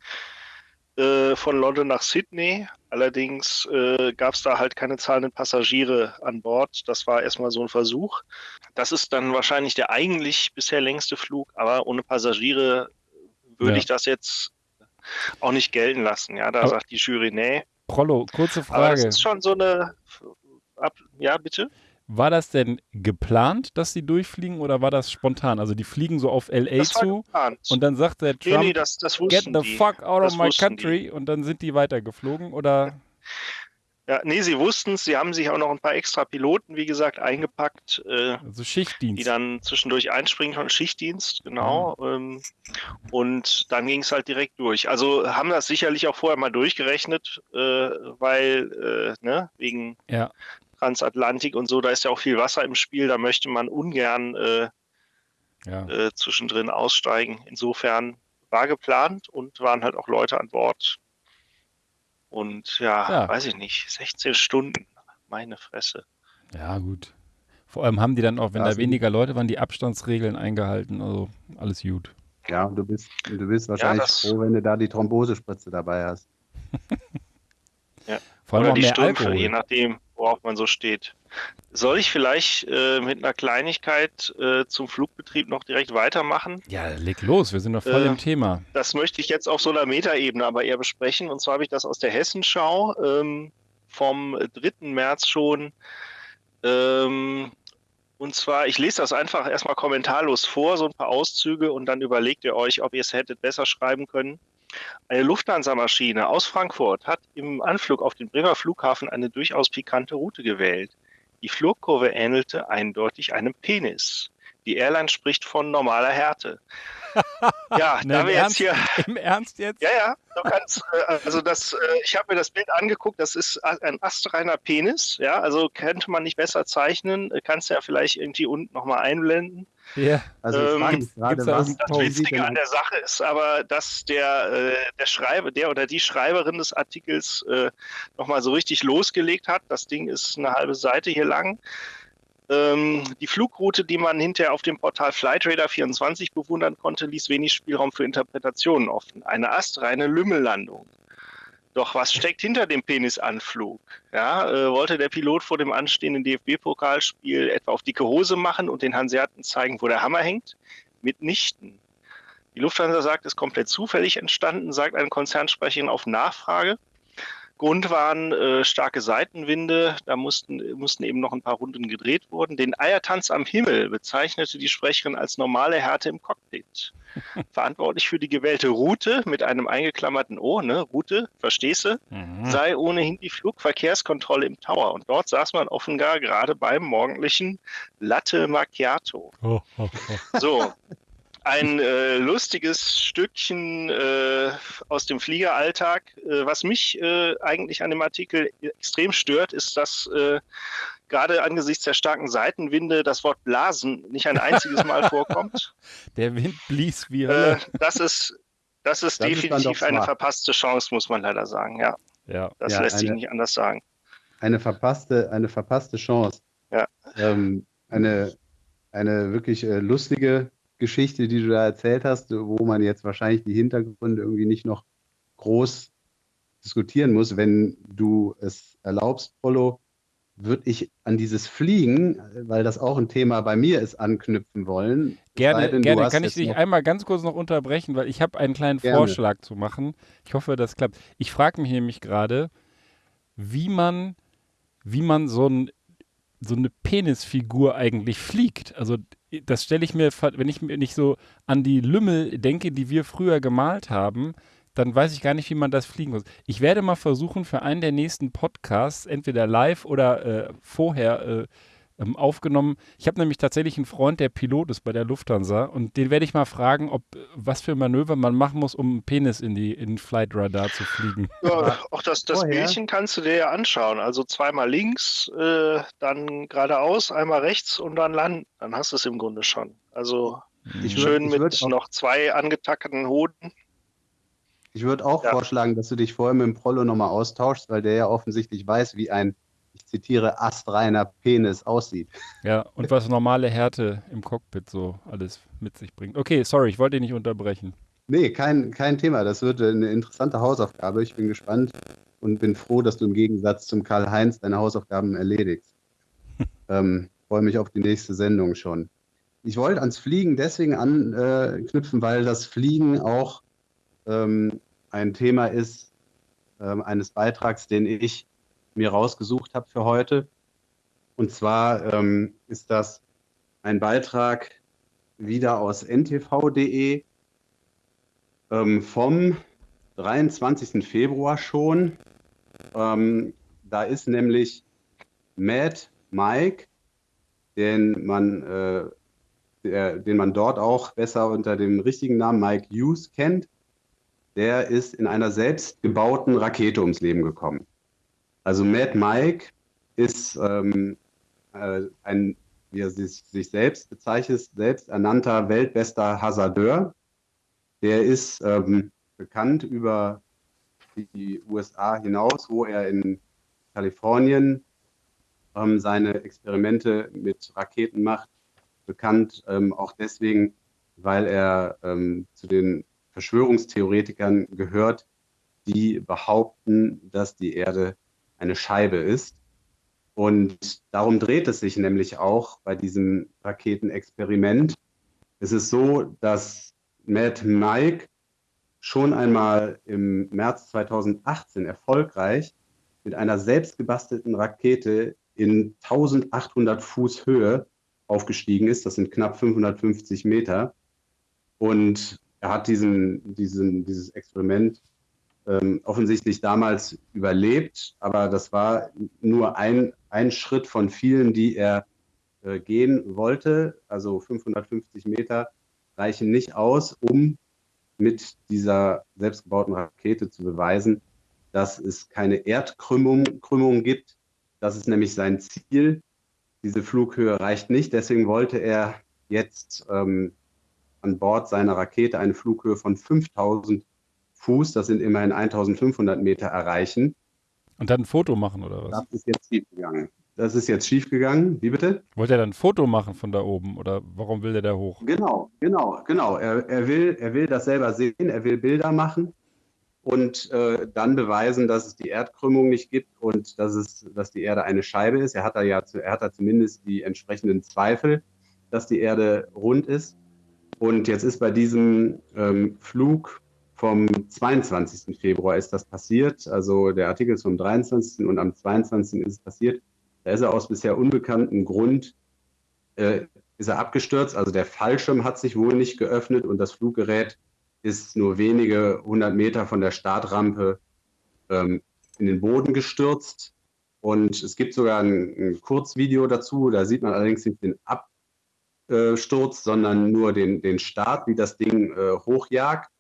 äh, von London nach Sydney. Allerdings äh, gab es da halt keine zahlenden Passagiere an Bord. Das war erstmal so ein Versuch. Das ist dann wahrscheinlich der eigentlich bisher längste Flug, aber ohne Passagiere würde Ja. ich das jetzt auch nicht gelten lassen. Ja, da Aber- sagt die Jury, nee. Prollo, kurze Aber das Frage. ist schon so eine. Ab, ja, bitte? War das denn geplant, dass sie durchfliegen oder war das spontan? Also die fliegen so auf LA zu geplant. und dann sagt der nee, Trump, nee, das, das get the die. fuck out Das of my country und dann sind die weitergeflogen oder? Ja, nee, sie wussten es. Sie haben sich auch noch ein paar extra Piloten, wie gesagt, eingepackt, äh, Also die Schichtdienst. dann zwischendurch einspringen von Schichtdienst, genau. Ähm, und dann ging es halt direkt durch. Also haben das sicherlich auch vorher mal durchgerechnet, äh, weil, äh, ne, wegen Ja, Transatlantik und so, da ist ja auch viel Wasser im Spiel, da möchte man ungern äh, ja. äh, zwischendrin aussteigen. Insofern war geplant und waren halt auch Leute an Bord. Und ja, Ja. weiß ich nicht, 16 Stunden, meine Fresse. Ja, gut. Vor allem haben die dann auch, wenn Ja, da weniger Leute waren, die Abstandsregeln eingehalten. Also alles gut. Ja, und du bist, du bist wahrscheinlich das- froh, wenn du da die Thrombosespritze dabei hast. Vor allem Oder auch die mehr Strümpfe, Alkohol. je nachdem, worauf man so steht. Soll ich vielleicht äh, mit einer Kleinigkeit äh, zum Flugbetrieb noch direkt weitermachen? Ja, leg los, wir sind doch voll Äh, im Thema. Das möchte ich jetzt auf so einer Metaebene aber eher besprechen. Und zwar habe ich das aus der Hessenschau ähm, vom 3. März schon. Ähm, und zwar, ich lese das einfach erstmal kommentarlos vor, so ein paar Auszüge, und dann überlegt ihr euch, ob ihr es hättet besser schreiben können. Eine Lufthansa-Maschine aus Frankfurt hat im Anflug auf den Bremer Flughafen eine durchaus pikante Route gewählt. Die Flugkurve ähnelte eindeutig einem Penis. Die Airline spricht von normaler Härte. Ja, Ne, da wir jetzt Ernst? hier Im Ernst jetzt? ja, ja, du kannst, äh, also das, äh, ich habe mir das Bild angeguckt, das ist ein astreiner Penis, ja, also könnte man nicht besser zeichnen, Äh, kannst du ja vielleicht irgendwie unten nochmal einblenden. Ja. Also ich Ähm, frage mich gerade, gibt's da was, Das Witzige an der Sache ist aber, dass der, äh, der Schreiber, der oder die Schreiberin des Artikels äh, nochmal so richtig losgelegt hat. Das Ding ist eine halbe Seite hier lang. Ähm, die Flugroute, die man hinterher auf dem Portal Flightradar 24 bewundern konnte, ließ wenig Spielraum für Interpretationen offen. Eine astreine Lümmellandung. Doch was steckt hinter dem Penisanflug? Ja, äh, wollte der Pilot vor dem anstehenden DFB-Pokalspiel etwa auf dicke Hose machen und den Hanseaten zeigen, wo der Hammer hängt? Mitnichten. Die Lufthansa sagt, es ist komplett zufällig entstanden, sagt eine Konzernsprecherin auf Nachfrage. Grund waren äh, starke Seitenwinde, da mussten, mussten eben noch ein paar Runden gedreht wurden. Den Eiertanz am Himmel bezeichnete die Sprecherin als normale Härte im Cockpit. Verantwortlich für die gewählte Route mit einem eingeklammerten O, ne, Route, verstehst du, Mhm. sei ohnehin die Flugverkehrskontrolle im Tower. Und dort saß man offenbar gerade beim morgendlichen Latte Macchiato. Oh, oh, oh. So, ein äh, lustiges Stückchen äh, aus dem Fliegeralltag. Äh, was mich äh, eigentlich an dem Artikel extrem stört, ist, dass äh, gerade angesichts der starken Seitenwinde das Wort Blasen nicht ein einziges Mal vorkommt. Der Wind blies wie Äh, Hölle. das ist, das ist Das ist definitiv doch eine verpasste Chance, muss man leider sagen. Ja, Ja. das Ja, lässt sich eine- nicht anders sagen. eine verpasste, eine verpasste Chance. Ja. Ähm, eine, eine wirklich äh, lustige Geschichte, die du da erzählt hast, wo man jetzt wahrscheinlich die Hintergründe irgendwie nicht noch groß diskutieren muss. Wenn du es erlaubst, Polo, würde ich an dieses Fliegen, weil das auch ein Thema bei mir ist, anknüpfen wollen. Gerne, denn, gerne. Kann ich dich einmal ganz kurz noch unterbrechen, weil ich habe einen kleinen Gerne. Vorschlag zu machen. Ich hoffe, das klappt. Ich frage mich nämlich gerade, wie man, wie man so, ein, so eine Penisfigur eigentlich fliegt. Also das stelle ich mir, wenn ich mir nicht so an die Lümmel denke, die wir früher gemalt haben, dann weiß ich gar nicht, wie man das fliegen muss. Ich werde mal versuchen, für einen der nächsten Podcasts, entweder live oder äh, vorher äh, ähm, aufgenommen. Ich habe nämlich tatsächlich einen Freund, der Pilot ist bei der Lufthansa und den werde ich mal fragen, ob äh, was für Manöver man machen muss, um einen Penis in die in Flight Radar zu fliegen. Ja, auch das, das Bildchen kannst du dir ja anschauen. Also zweimal links, äh, dann geradeaus, einmal rechts und dann landen. Dann hast du es im Grunde schon. Also Ich würd- schön ich mit würd auch- noch zwei angetackten Hoden. Ich würde auch Ja. vorschlagen, dass du dich vorher mit dem Prollo nochmal austauschst, weil der ja offensichtlich weiß, wie ein, zitiere, astreiner Penis aussieht. Ja, und was normale Härte im Cockpit so alles mit sich bringt. Okay, sorry, ich wollte dich nicht unterbrechen. Nee, kein, kein Thema. Das wird eine interessante Hausaufgabe. Ich bin gespannt und bin froh, dass du im Gegensatz zum Karl-Heinz deine Hausaufgaben erledigst. ähm, Freue mich auf die nächste Sendung schon. Ich wollte ans Fliegen deswegen anknüpfen, weil das Fliegen auch ähm, ein Thema ist ähm, eines Beitrags, den ich mir rausgesucht habe für heute. Und zwar ähm, ist das ein Beitrag wieder aus ntv.de ähm, vom 23. Februar schon. Ähm, da ist nämlich Mad Mike, den man, äh, der, den man dort auch besser unter dem richtigen Namen Mike Hughes kennt. Der ist in einer selbstgebauten Rakete ums Leben gekommen. Also Mad Mike ist ähm, äh, ein, wie er sich, sich selbst bezeichnet, selbsternannter weltbester Hasardeur. Der ist ähm, bekannt über die USA hinaus, wo er in Kalifornien ähm, seine Experimente mit Raketen macht. Bekannt ähm, auch deswegen, weil er ähm, zu den Verschwörungstheoretikern gehört, die behaupten, dass die Erde eine Scheibe ist. Und darum dreht es sich nämlich auch bei diesem Raketenexperiment. Es ist so, dass Matt Mike schon einmal im März 2018 erfolgreich mit einer selbstgebastelten Rakete in 1800 Fuß Höhe aufgestiegen ist. Das sind knapp 550 Meter. Und er hat diesen, diesen, dieses Experiment ähm, offensichtlich damals überlebt, aber das war nur ein, ein Schritt von vielen, die er äh, gehen wollte. Also 550 Meter reichen nicht aus, um mit dieser selbstgebauten Rakete zu beweisen, dass es keine Erdkrümmung Krümmung gibt. Das ist nämlich sein Ziel. Diese Flughöhe reicht nicht. Deswegen wollte er jetzt ähm, an Bord seiner Rakete eine Flughöhe von 5000 Fuß, das sind immerhin 1500 Meter, erreichen. Und dann ein Foto machen oder was? Das ist jetzt schiefgegangen. Das ist jetzt schiefgegangen. Wie bitte? Wollte er dann ein Foto machen von da oben oder warum will der da hoch? Genau, genau, genau. Er, er, will, er will das selber sehen, er will Bilder machen und äh, dann beweisen, dass es die Erdkrümmung nicht gibt und dass, es, dass die Erde eine Scheibe ist. Er hat da ja er hat da zumindest die entsprechenden Zweifel, dass die Erde rund ist. Und jetzt ist bei diesem ähm, Flug vom 22. Februar ist das passiert. Also der Artikel ist vom 23. und am 22. ist es passiert. Da ist er aus bisher unbekanntem Grund äh, ist er abgestürzt. Also der Fallschirm hat sich wohl nicht geöffnet und das Fluggerät ist nur wenige hundert Meter von der Startrampe ähm, in den Boden gestürzt. Und es gibt sogar ein, ein, Kurzvideo dazu. Da sieht man allerdings nicht den Absturz, sondern nur den, den Start, wie das Ding äh, hochjagt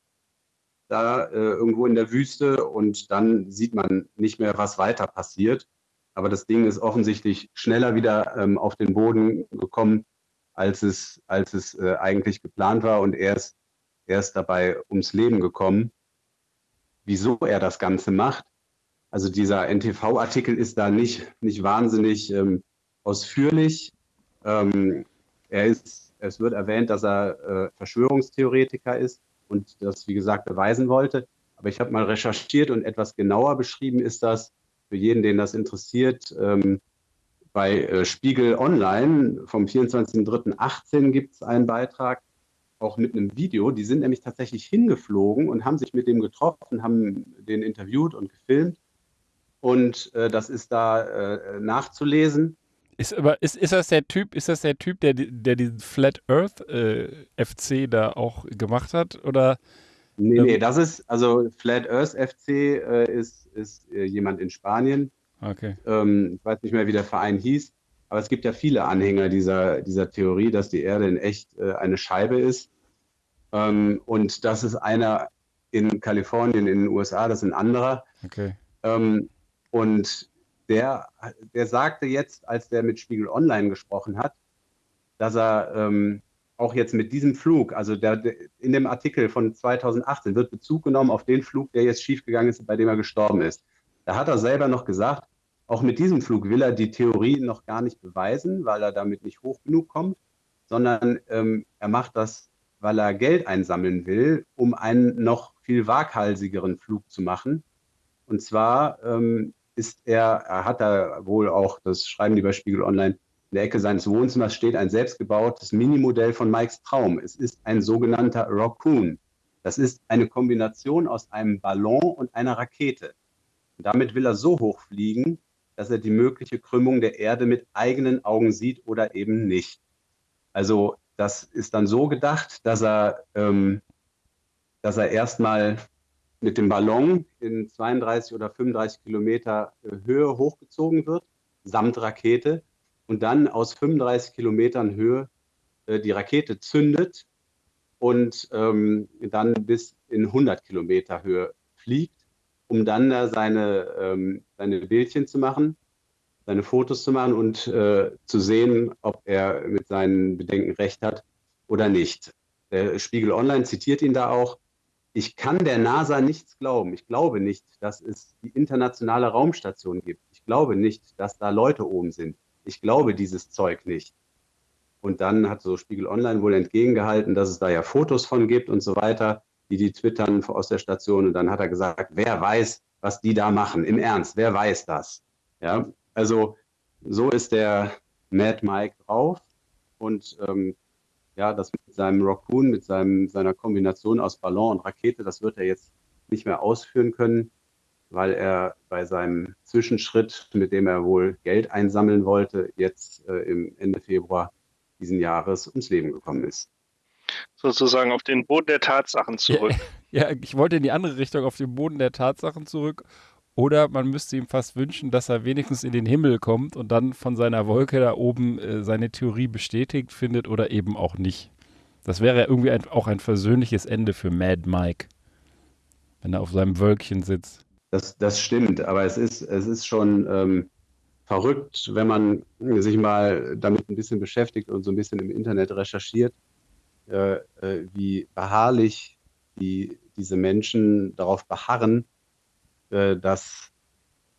da äh, irgendwo in der Wüste und dann sieht man nicht mehr, was weiter passiert. Aber das Ding ist offensichtlich schneller wieder ähm, auf den Boden gekommen, als es, als es äh, eigentlich geplant war und er ist, er ist dabei ums Leben gekommen. Wieso er das Ganze macht, also dieser NTV-Artikel ist da nicht, nicht wahnsinnig ähm, ausführlich. Ähm, er ist, es wird erwähnt, dass er äh, Verschwörungstheoretiker ist und das, wie gesagt, beweisen wollte. Aber ich habe mal recherchiert und etwas genauer beschrieben ist das für jeden, den das interessiert. Ähm, bei äh, Spiegel Online vom 24.03.18 gibt es einen Beitrag, auch mit einem Video. Die sind nämlich tatsächlich hingeflogen und haben sich mit dem getroffen, haben den interviewt und gefilmt. Und äh, das ist da äh, nachzulesen. Ist, aber ist, ist das der Typ, ist das der Typ, der, der diesen Flat Earth äh, FC da auch gemacht hat? Oder? Nee, ähm, nee, das ist, also Flat Earth FC äh, ist, ist äh, jemand in Spanien. Okay. Ähm, ich weiß nicht mehr, wie der Verein hieß, aber es gibt ja viele Anhänger dieser, dieser Theorie, dass die Erde in echt äh, eine Scheibe ist. Ähm, und das ist einer in Kalifornien, in den USA, das ist ein anderer. Okay. Ähm, und der, der sagte jetzt, als der mit Spiegel Online gesprochen hat, dass er ähm, auch jetzt mit diesem Flug, also der, der, in dem Artikel von 2018 wird Bezug genommen auf den Flug, der jetzt schiefgegangen ist, bei dem er gestorben ist. Da hat er selber noch gesagt, auch mit diesem Flug will er die Theorie noch gar nicht beweisen, weil er damit nicht hoch genug kommt, sondern ähm, er macht das, weil er Geld einsammeln will, um einen noch viel waghalsigeren Flug zu machen. Und zwar ähm, ist er, er hat da wohl auch, das schreiben die bei Spiegel Online, in der Ecke seines Wohnzimmers steht ein selbstgebautes Minimodell von Mikes Traum. Es ist ein sogenannter Raccoon. Das ist eine Kombination aus einem Ballon und einer Rakete. Und damit will er so hoch fliegen, dass er die mögliche Krümmung der Erde mit eigenen Augen sieht oder eben nicht. Also das ist dann so gedacht, dass er, ähm, dass er erstmal mit dem Ballon in 32 oder 35 Kilometer äh, Höhe hochgezogen wird, samt Rakete, und dann aus 35 Kilometern Höhe äh, die Rakete zündet und ähm, dann bis in 100 Kilometer Höhe fliegt, um dann da seine, ähm, seine Bildchen zu machen, seine Fotos zu machen und äh, zu sehen, ob er mit seinen Bedenken recht hat oder nicht. Der Spiegel Online zitiert ihn da auch. Ich kann der NASA nichts glauben. Ich glaube nicht, dass es die internationale Raumstation gibt. Ich glaube nicht, dass da Leute oben sind. Ich glaube dieses Zeug nicht. Und dann hat so Spiegel Online wohl entgegengehalten, dass es da ja Fotos von gibt und so weiter, die die twittern aus der Station. Und dann hat er gesagt, wer weiß, was die da machen? Im Ernst, wer weiß das? Ja, also so ist der Mad Mike drauf. Und ähm, ja, das seinem Raccoon, mit seinem, seiner Kombination aus Ballon und Rakete, das wird er jetzt nicht mehr ausführen können, weil er bei seinem Zwischenschritt, mit dem er wohl Geld einsammeln wollte, jetzt äh, im Ende Februar diesen Jahres ums Leben gekommen ist. Sozusagen auf den Boden der Tatsachen zurück. Ja, ja, ich wollte in die andere Richtung, auf den Boden der Tatsachen zurück. Oder man müsste ihm fast wünschen, dass er wenigstens in den Himmel kommt und dann von seiner Wolke da oben äh, seine Theorie bestätigt findet oder eben auch nicht. Das wäre irgendwie ein, auch ein versöhnliches Ende für Mad Mike, wenn er auf seinem Wölkchen sitzt. Das, das stimmt, aber es ist, es ist schon ähm, verrückt, wenn man sich mal damit ein bisschen beschäftigt und so ein bisschen im Internet recherchiert, äh, äh, wie beharrlich die, diese Menschen darauf beharren, äh, dass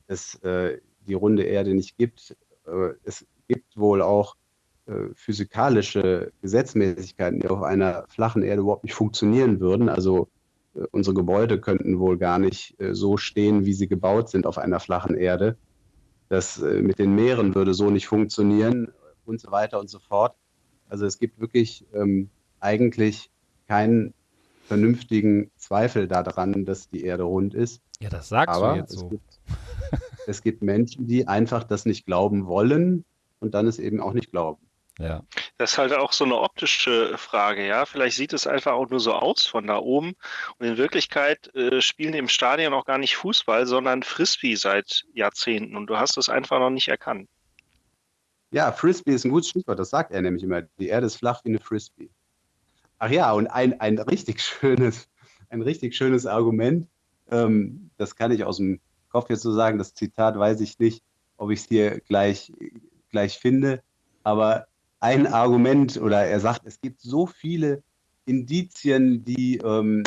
es äh, die runde Erde nicht gibt. Äh, es gibt wohl auch physikalische Gesetzmäßigkeiten, die auf einer flachen Erde überhaupt nicht funktionieren würden. Also unsere Gebäude könnten wohl gar nicht so stehen, wie sie gebaut sind auf einer flachen Erde das äh, mit den Meeren würde so nicht funktionieren und so weiter und so fort. Also es gibt wirklich ähm, eigentlich keinen vernünftigen Zweifel daran, dass die Erde rund ist. Ja, das sagst Aber du jetzt so. Es gibt, es gibt Menschen, die einfach das nicht glauben wollen und dann es eben auch nicht glauben. Ja. Das ist halt auch so eine optische Frage, ja. Vielleicht sieht es einfach auch nur so aus von da oben. Und in Wirklichkeit äh, spielen im Stadion auch gar nicht Fußball, sondern Frisbee seit Jahrzehnten. Und du hast es einfach noch nicht erkannt. Ja, Frisbee ist ein gutes Stichwort. Das sagt er nämlich immer. Die Erde ist flach wie eine Frisbee. Ach ja, und ein, ein richtig schönes, ein richtig schönes Argument. Ähm, das kann ich aus dem Kopf jetzt so sagen. Das Zitat weiß ich nicht, ob ich es hier gleich, gleich finde. Aber ein Argument oder er sagt, es gibt so viele Indizien, die ähm,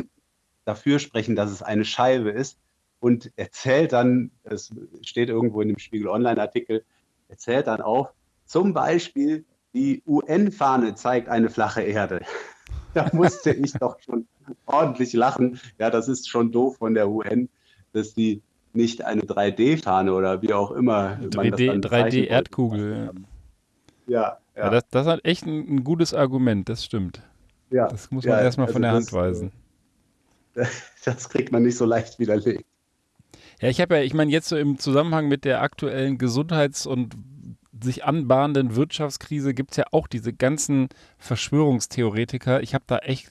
dafür sprechen, dass es eine Scheibe ist und erzählt dann, es steht irgendwo in dem Spiegel Online-Artikel, erzählt dann auf, zum Beispiel die UN-Fahne zeigt eine flache Erde. da musste ich doch schon ordentlich lachen. Ja, das ist schon doof von der UN, dass die nicht eine 3D-Fahne oder wie auch immer. 3D-Erdkugel. 3D ja, ja. Ja das, das hat echt ein, ein, gutes Argument, das stimmt. Ja. Das muss man ja, erstmal also von der das, Hand weisen. Das kriegt man nicht so leicht widerlegt. Ja, ich habe ja, ich meine, jetzt so im Zusammenhang mit der aktuellen Gesundheits- und sich anbahnenden Wirtschaftskrise gibt es ja auch diese ganzen Verschwörungstheoretiker. Ich habe da echt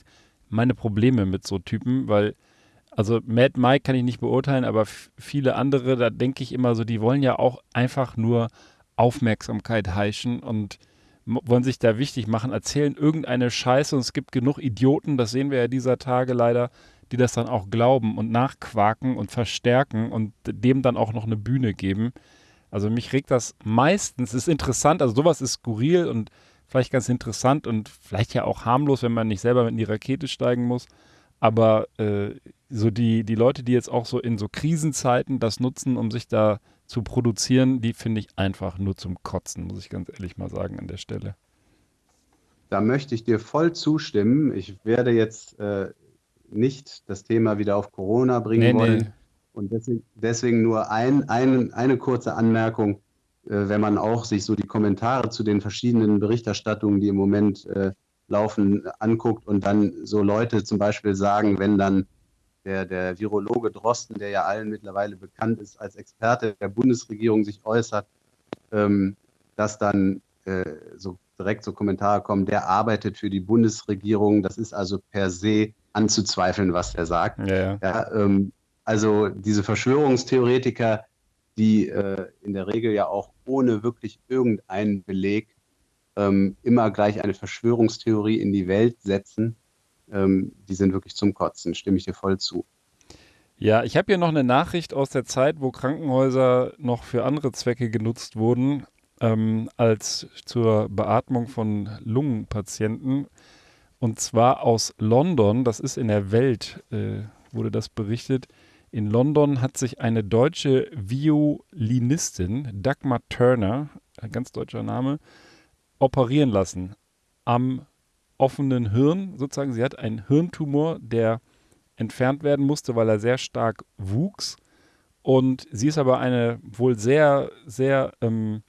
meine Probleme mit so Typen, weil, also Mad Mike kann ich nicht beurteilen, aber viele andere, da denke ich immer so, die wollen ja auch einfach nur Aufmerksamkeit heischen und wollen sich da wichtig machen, erzählen irgendeine Scheiße und es gibt genug Idioten, das sehen wir ja dieser Tage leider, die das dann auch glauben und nachquaken und verstärken und dem dann auch noch eine Bühne geben. Also mich regt das meistens, ist interessant, also sowas ist skurril und vielleicht ganz interessant und vielleicht ja auch harmlos, wenn man nicht selber in die Rakete steigen muss. Aber äh, so die, die Leute, die jetzt auch so in so Krisenzeiten das nutzen, um sich da zu produzieren, die finde ich einfach nur zum Kotzen, muss ich ganz ehrlich mal sagen an der Stelle. Da möchte ich dir voll zustimmen. Ich werde jetzt äh, nicht das Thema wieder auf Corona bringen nee, wollen. Nee. Und deswegen, deswegen nur ein, ein, eine kurze Anmerkung, äh, wenn man auch sich so die Kommentare zu den verschiedenen Berichterstattungen, die im Moment äh, laufen, anguckt und dann so Leute zum Beispiel sagen, wenn dann der, der Virologe Drosten, der ja allen mittlerweile bekannt ist als Experte der Bundesregierung, sich äußert, ähm, dass dann äh, so direkt so Kommentare kommen, der arbeitet für die Bundesregierung. Das ist also per se anzuzweifeln, was er sagt. Ja, ja. Ja, ähm, also diese Verschwörungstheoretiker, die äh, in der Regel ja auch ohne wirklich irgendeinen Beleg ähm, immer gleich eine Verschwörungstheorie in die Welt setzen, ähm, die sind wirklich zum Kotzen, stimme ich dir voll zu. Ja, ich habe hier noch eine Nachricht aus der Zeit, wo Krankenhäuser noch für andere Zwecke genutzt wurden, ähm, als zur Beatmung von Lungenpatienten. Und zwar aus London, das ist in der Welt, äh, wurde das berichtet. In London hat sich eine deutsche Violinistin, Dagmar Turner, ein ganz deutscher Name, operieren lassen am offenen Hirn, sozusagen. Sie hat einen Hirntumor, der entfernt werden musste, weil er sehr stark wuchs. Und sie ist aber eine wohl sehr, sehr, ähm,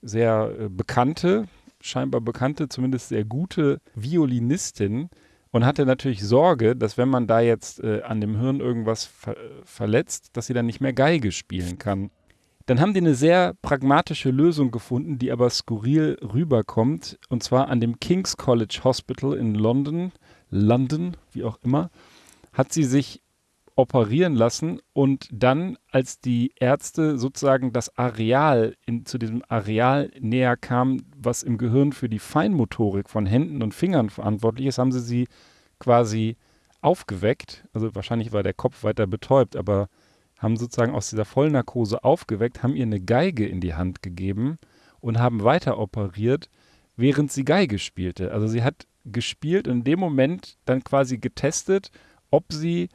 sehr äh, bekannte, scheinbar bekannte, zumindest sehr gute Violinistin und hatte natürlich Sorge, dass wenn man da jetzt äh, an dem Hirn irgendwas ver verletzt, dass sie dann nicht mehr Geige spielen kann. Dann haben die eine sehr pragmatische Lösung gefunden, die aber skurril rüberkommt, und zwar an dem King's College Hospital in London, London, wie auch immer, hat sie sich operieren lassen und dann, als die Ärzte sozusagen das Areal, in, zu diesem Areal näher kamen, was im Gehirn für die Feinmotorik von Händen und Fingern verantwortlich ist, haben sie sie quasi aufgeweckt. Also wahrscheinlich war der Kopf weiter betäubt, aber haben sozusagen aus dieser Vollnarkose aufgeweckt, haben ihr eine Geige in die Hand gegeben und haben weiter operiert, während sie Geige spielte. Also sie hat gespielt und in dem Moment dann quasi getestet, ob sie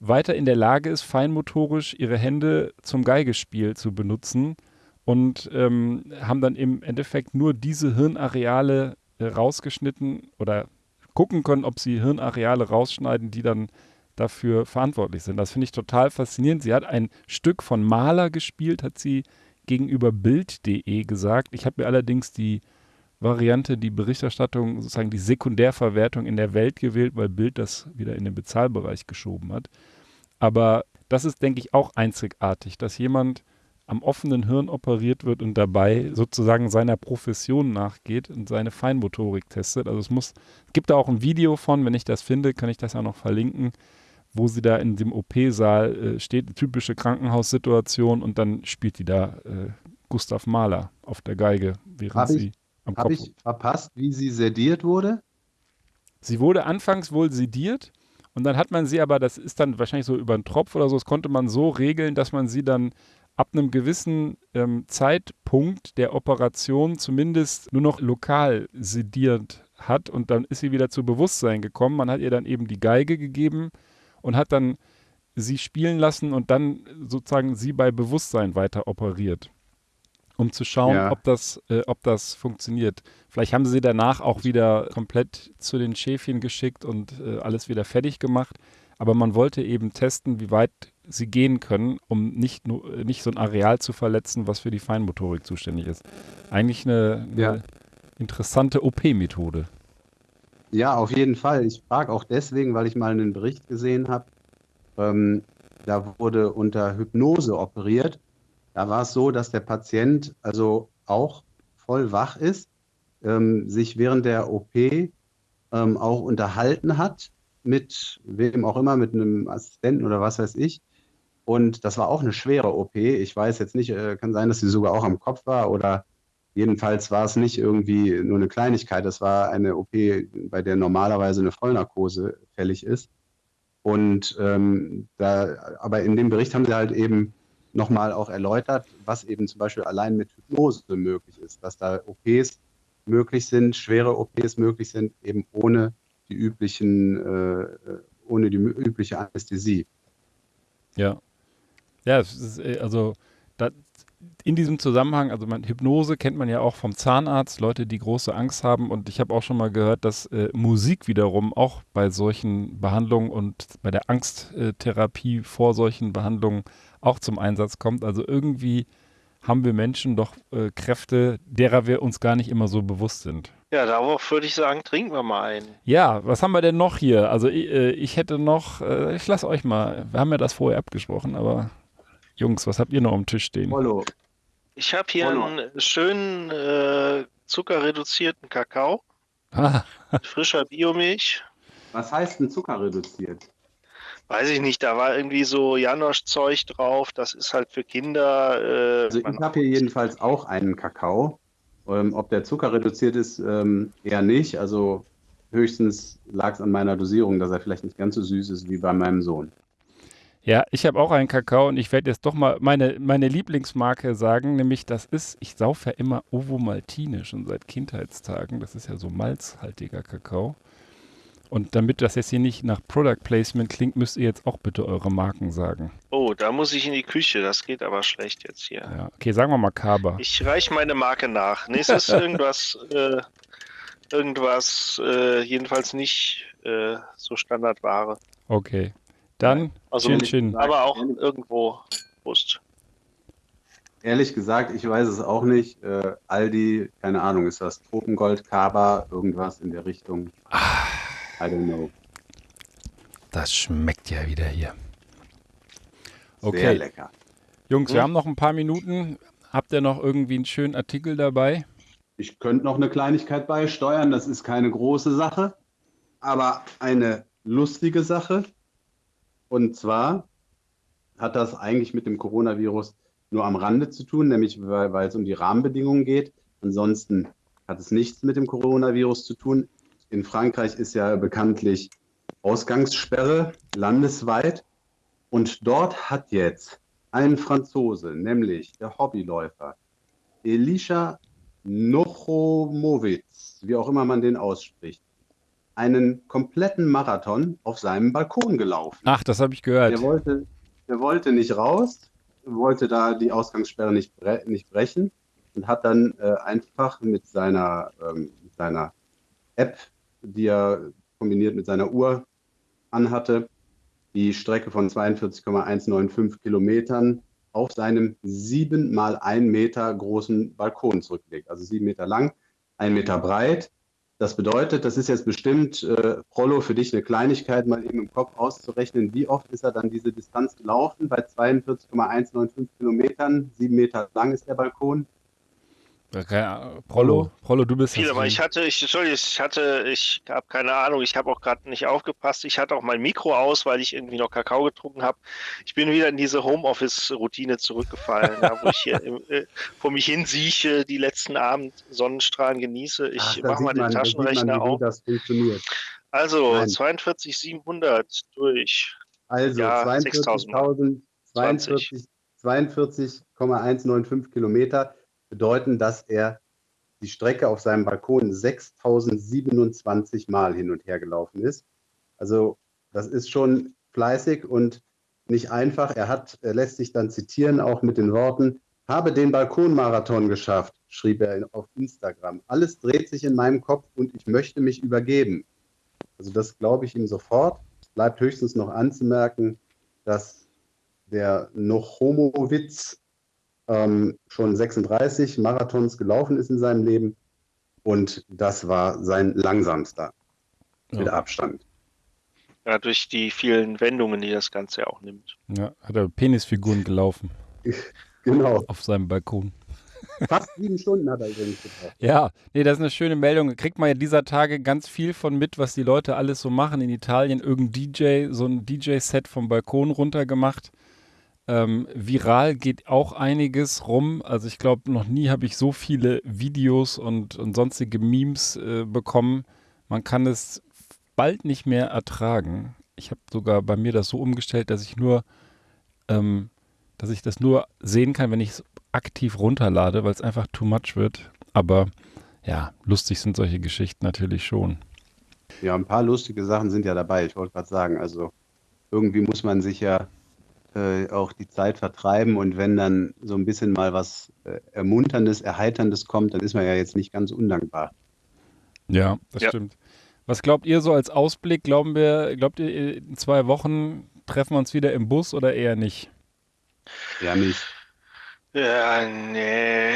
weiter in der Lage ist, feinmotorisch ihre Hände zum Geigespiel zu benutzen und ähm, haben dann im Endeffekt nur diese Hirnareale äh, rausgeschnitten oder gucken können, ob sie Hirnareale rausschneiden, die dann dafür verantwortlich sind. Das finde ich total faszinierend. Sie hat ein Stück von Maler gespielt, hat sie gegenüber Bild.de gesagt. Ich habe mir allerdings die Variante, die Berichterstattung, sozusagen die Sekundärverwertung in der Welt gewählt, weil Bild das wieder in den Bezahlbereich geschoben hat. Aber das ist, denke ich, auch einzigartig, dass jemand am offenen Hirn operiert wird und dabei sozusagen seiner Profession nachgeht und seine Feinmotorik testet. Also es muss, gibt da auch ein Video von, wenn ich das finde, kann ich das auch noch verlinken, wo sie da in dem OP-Saal äh, steht, eine typische Krankenhaussituation und dann spielt die da äh, Gustav Mahler auf der Geige, während Hab sie ich- am Habe Kopf. ich verpasst, wie sie sediert wurde? Sie wurde anfangs wohl sediert und dann hat man sie aber, das ist dann wahrscheinlich so über einen Tropf oder so, das konnte man so regeln, dass man sie dann ab einem gewissen ähm, Zeitpunkt der Operation zumindest nur noch lokal sediert hat und dann ist sie wieder zu Bewusstsein gekommen. Man hat ihr dann eben die Geige gegeben und hat dann sie spielen lassen und dann sozusagen sie bei Bewusstsein weiter operiert, um zu schauen, Ja. ob, das, äh, ob das funktioniert. Vielleicht haben sie danach auch wieder komplett zu den Schäfchen geschickt und äh, alles wieder fertig gemacht. Aber man wollte eben testen, wie weit sie gehen können, um nicht, nur, nicht so ein Areal zu verletzen, was für die Feinmotorik zuständig ist. Eigentlich eine, eine Ja. interessante OP-Methode. Ja, auf jeden Fall. Ich frage auch deswegen, weil ich mal einen Bericht gesehen habe. Ähm, da wurde unter Hypnose operiert. Da war es so, dass der Patient also auch voll wach ist, ähm, sich während der OP ähm, auch unterhalten hat mit wem auch immer, mit einem Assistenten oder was weiß ich. Und das war auch eine schwere OP. Ich weiß jetzt nicht, äh, kann sein, dass sie sogar auch am Kopf war oder jedenfalls war es nicht irgendwie nur eine Kleinigkeit. Das war eine OP, bei der normalerweise eine Vollnarkose fällig ist. Und ähm, da, aber in dem Bericht haben sie halt eben nochmal auch erläutert, was eben zum Beispiel allein mit Hypnose möglich ist, dass da OPs möglich sind, schwere OPs möglich sind, eben ohne die üblichen, äh, ohne die übliche Anästhesie. Ja. Ja, ist, äh, also da, in diesem Zusammenhang, also man, Hypnose kennt man ja auch vom Zahnarzt, Leute, die große Angst haben. Und ich habe auch schon mal gehört, dass äh, Musik wiederum auch bei solchen Behandlungen und bei der Angsttherapie vor solchen Behandlungen auch zum Einsatz kommt. Also irgendwie haben wir Menschen doch äh, Kräfte, derer wir uns gar nicht immer so bewusst sind. Ja, darauf würde ich sagen, trinken wir mal einen. Ja, was haben wir denn noch hier? Also ich, äh, ich hätte noch, äh, ich lasse euch mal, wir haben ja das vorher abgesprochen, aber Jungs, was habt ihr noch am Tisch stehen? Rollo, Ich habe hier Hallo. einen schönen äh, zuckerreduzierten Kakao, Ah, frischer Biomilch. was heißt denn Zucker reduziert? Weiß ich nicht, da war irgendwie so Janosch-Zeug drauf. Das ist halt für Kinder. Äh, Also ich habe hier jedenfalls auch einen Kakao. Ähm, ob der Zucker reduziert ist, ähm, eher nicht. Also höchstens lag es an meiner Dosierung, dass er vielleicht nicht ganz so süß ist wie bei meinem Sohn. Ja, ich habe auch einen Kakao und ich werde jetzt doch mal meine, meine Lieblingsmarke sagen, nämlich das ist, ich saufe ja immer Ovo Maltine schon seit Kindheitstagen. Das ist ja so malzhaltiger Kakao. Und damit das jetzt hier nicht nach Product Placement klingt, müsst ihr jetzt auch bitte eure Marken sagen. oh, da muss ich in die Küche. Das geht aber schlecht jetzt hier. Ja, okay, sagen wir mal Kaba. Ich reiche meine Marke nach. Nächstes irgendwas, äh, irgendwas, äh, jedenfalls nicht äh, so Standardware. Okay. Dann Also, Chin Chin. aber auch irgendwo Brust. Ehrlich gesagt, ich weiß es auch nicht. Äh, Aldi, keine Ahnung, ist das Tropengold, Kaba, irgendwas in der Richtung? I don't know. Das schmeckt ja wieder hier. Sehr Okay, lecker. Jungs, wir Hm? haben noch ein paar Minuten. Habt ihr noch irgendwie einen schönen Artikel dabei? Ich könnte noch eine Kleinigkeit beisteuern, das ist keine große Sache, aber eine lustige Sache. Und zwar hat das eigentlich mit dem Coronavirus nur am Rande zu tun, nämlich weil, weil es um die Rahmenbedingungen geht. Ansonsten hat es nichts mit dem Coronavirus zu tun. In Frankreich ist ja bekanntlich Ausgangssperre landesweit. Und dort hat jetzt ein Franzose, nämlich der Hobbyläufer Elisha Nochomowitz, wie auch immer man den ausspricht, einen kompletten Marathon auf seinem Balkon gelaufen. Ach, das habe ich gehört. Er wollte, er wollte nicht raus, wollte da die Ausgangssperre nicht, bre nicht brechen und hat dann äh, einfach mit seiner, ähm, seiner App, die er kombiniert mit seiner Uhr anhatte, die Strecke von 42,195 Kilometern auf seinem sieben mal ein Meter großen Balkon zurückgelegt. Also sieben Meter lang, ein Meter breit. Das bedeutet, das ist jetzt bestimmt, äh, Rollo, für dich eine Kleinigkeit, mal eben im Kopf auszurechnen, wie oft ist er dann diese Distanz gelaufen? Bei 42,195 Kilometern, sieben Meter lang ist der Balkon. Okay, Prollo, Prollo, du bist Viel, aber ich hatte, ich, Entschuldigung, ich hatte, ich habe keine Ahnung, ich habe auch gerade nicht aufgepasst. Ich hatte auch mein Mikro aus, weil ich irgendwie noch Kakao getrunken habe. Ich bin wieder in diese Homeoffice-Routine zurückgefallen, ja, wo ich hier im, äh, vor mich hin sieche, die letzten Abend Sonnenstrahlen genieße. Ich mache mal den man- man, Taschenrechner auf. das funktioniert. Also Nein. 42,700 durch. Also Ja, 42.000, 42 42,195 Kilometer bedeuten, dass er die Strecke auf seinem Balkon 6027 Mal hin und her gelaufen ist. Also das ist schon fleißig und nicht einfach. Er hat, er lässt sich dann zitieren, auch mit den Worten, habe den Balkonmarathon geschafft, schrieb er auf Instagram. Alles dreht sich in meinem Kopf und ich möchte mich übergeben. Also das glaube ich ihm sofort. Bleibt höchstens noch anzumerken, dass der Nochomowitz ähm, schon 36 Marathons gelaufen ist in seinem Leben und das war sein langsamster mit Ja. Abstand. Ja, durch die vielen Wendungen, die das Ganze ja auch nimmt. Ja, hat er Penisfiguren gelaufen Genau. auf seinem Balkon. Fast sieben Stunden hat er übrigens gebraucht. Ja, nee, das ist eine schöne Meldung. Kriegt man ja dieser Tage ganz viel von mit, was die Leute alles so machen in Italien. Irgendein DJ, so ein DJ-Set vom Balkon runtergemacht. Ähm, viral geht auch einiges rum. Also ich glaube, noch nie habe ich so viele Videos und, und sonstige Memes äh, bekommen. Man kann es bald nicht mehr ertragen. Ich habe sogar bei mir das so umgestellt, dass ich nur, ähm, dass ich das nur sehen kann, wenn ich es aktiv runterlade, weil es einfach too much wird. Aber ja, lustig sind solche Geschichten natürlich schon. Ja, ein paar lustige Sachen sind ja dabei. Ich wollte gerade sagen, also irgendwie muss man sich ja äh, auch die Zeit vertreiben und wenn dann so ein bisschen mal was äh, Ermunterndes, Erheiterndes kommt, dann ist man ja jetzt nicht ganz undankbar. Ja, das Ja. stimmt. Was glaubt ihr so als Ausblick? Glauben wir, glaubt ihr, in zwei Wochen treffen wir uns wieder im Bus oder eher nicht? Ja, nicht. Ja, nee.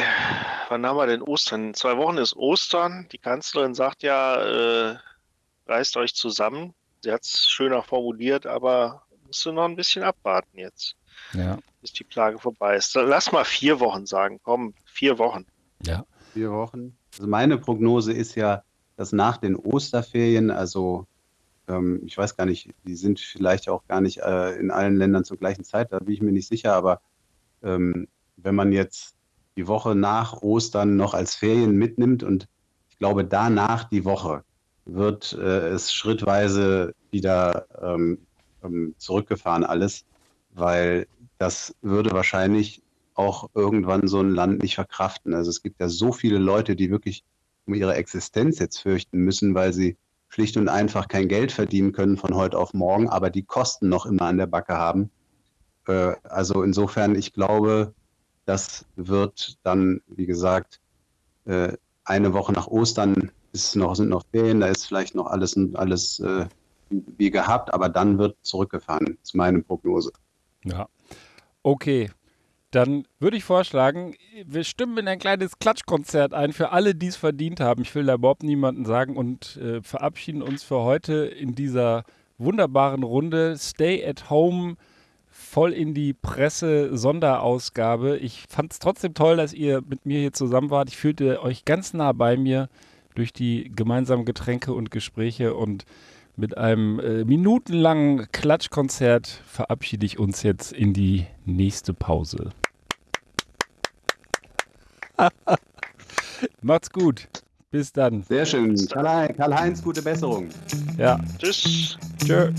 Wann haben wir denn Ostern? In zwei Wochen ist Ostern. Die Kanzlerin sagt ja, äh, reißt euch zusammen. Sie hat es schöner formuliert, aber musst du noch ein bisschen abwarten jetzt, Ja. bis die Plage vorbei ist. Lass mal vier Wochen sagen. Komm, vier Wochen. Ja. Vier Wochen. Also meine Prognose ist ja, dass nach den Osterferien, also ähm, ich weiß gar nicht, die sind vielleicht auch gar nicht äh, in allen Ländern zur gleichen Zeit, da bin ich mir nicht sicher, aber ähm, wenn man jetzt die Woche nach Ostern noch als Ferien mitnimmt und ich glaube danach die Woche wird äh, es schrittweise wieder ähm, ähm, zurückgefahren alles, weil das würde wahrscheinlich auch irgendwann so ein Land nicht verkraften. Also es gibt ja so viele Leute, die wirklich um ihre Existenz jetzt fürchten müssen, weil sie schlicht und einfach kein Geld verdienen können von heute auf morgen, aber die Kosten noch immer an der Backe haben. Äh, also insofern, ich glaube, das wird dann, wie gesagt, äh, eine Woche nach Ostern ist noch, sind noch Ferien, da ist vielleicht noch alles, alles äh, wie gehabt, aber dann wird zurückgefahren, ist meine Prognose. Ja. Okay. Dann würde ich vorschlagen, wir stimmen in ein kleines Klatschkonzert ein für alle, die es verdient haben. Ich will da überhaupt niemanden sagen und äh, verabschieden uns für heute in dieser wunderbaren Runde. Stay at home, voll in die Presse, Sonderausgabe. Ich fand es trotzdem toll, dass ihr mit mir hier zusammen wart. Ich fühlte euch ganz nah bei mir durch die gemeinsamen Getränke und Gespräche und mit einem äh, minutenlangen Klatschkonzert verabschiede ich uns jetzt in die nächste Pause. Macht's gut. Bis dann. Sehr schön. Karl-Heinz, gute Besserung. Ja. Tschüss. Tschö.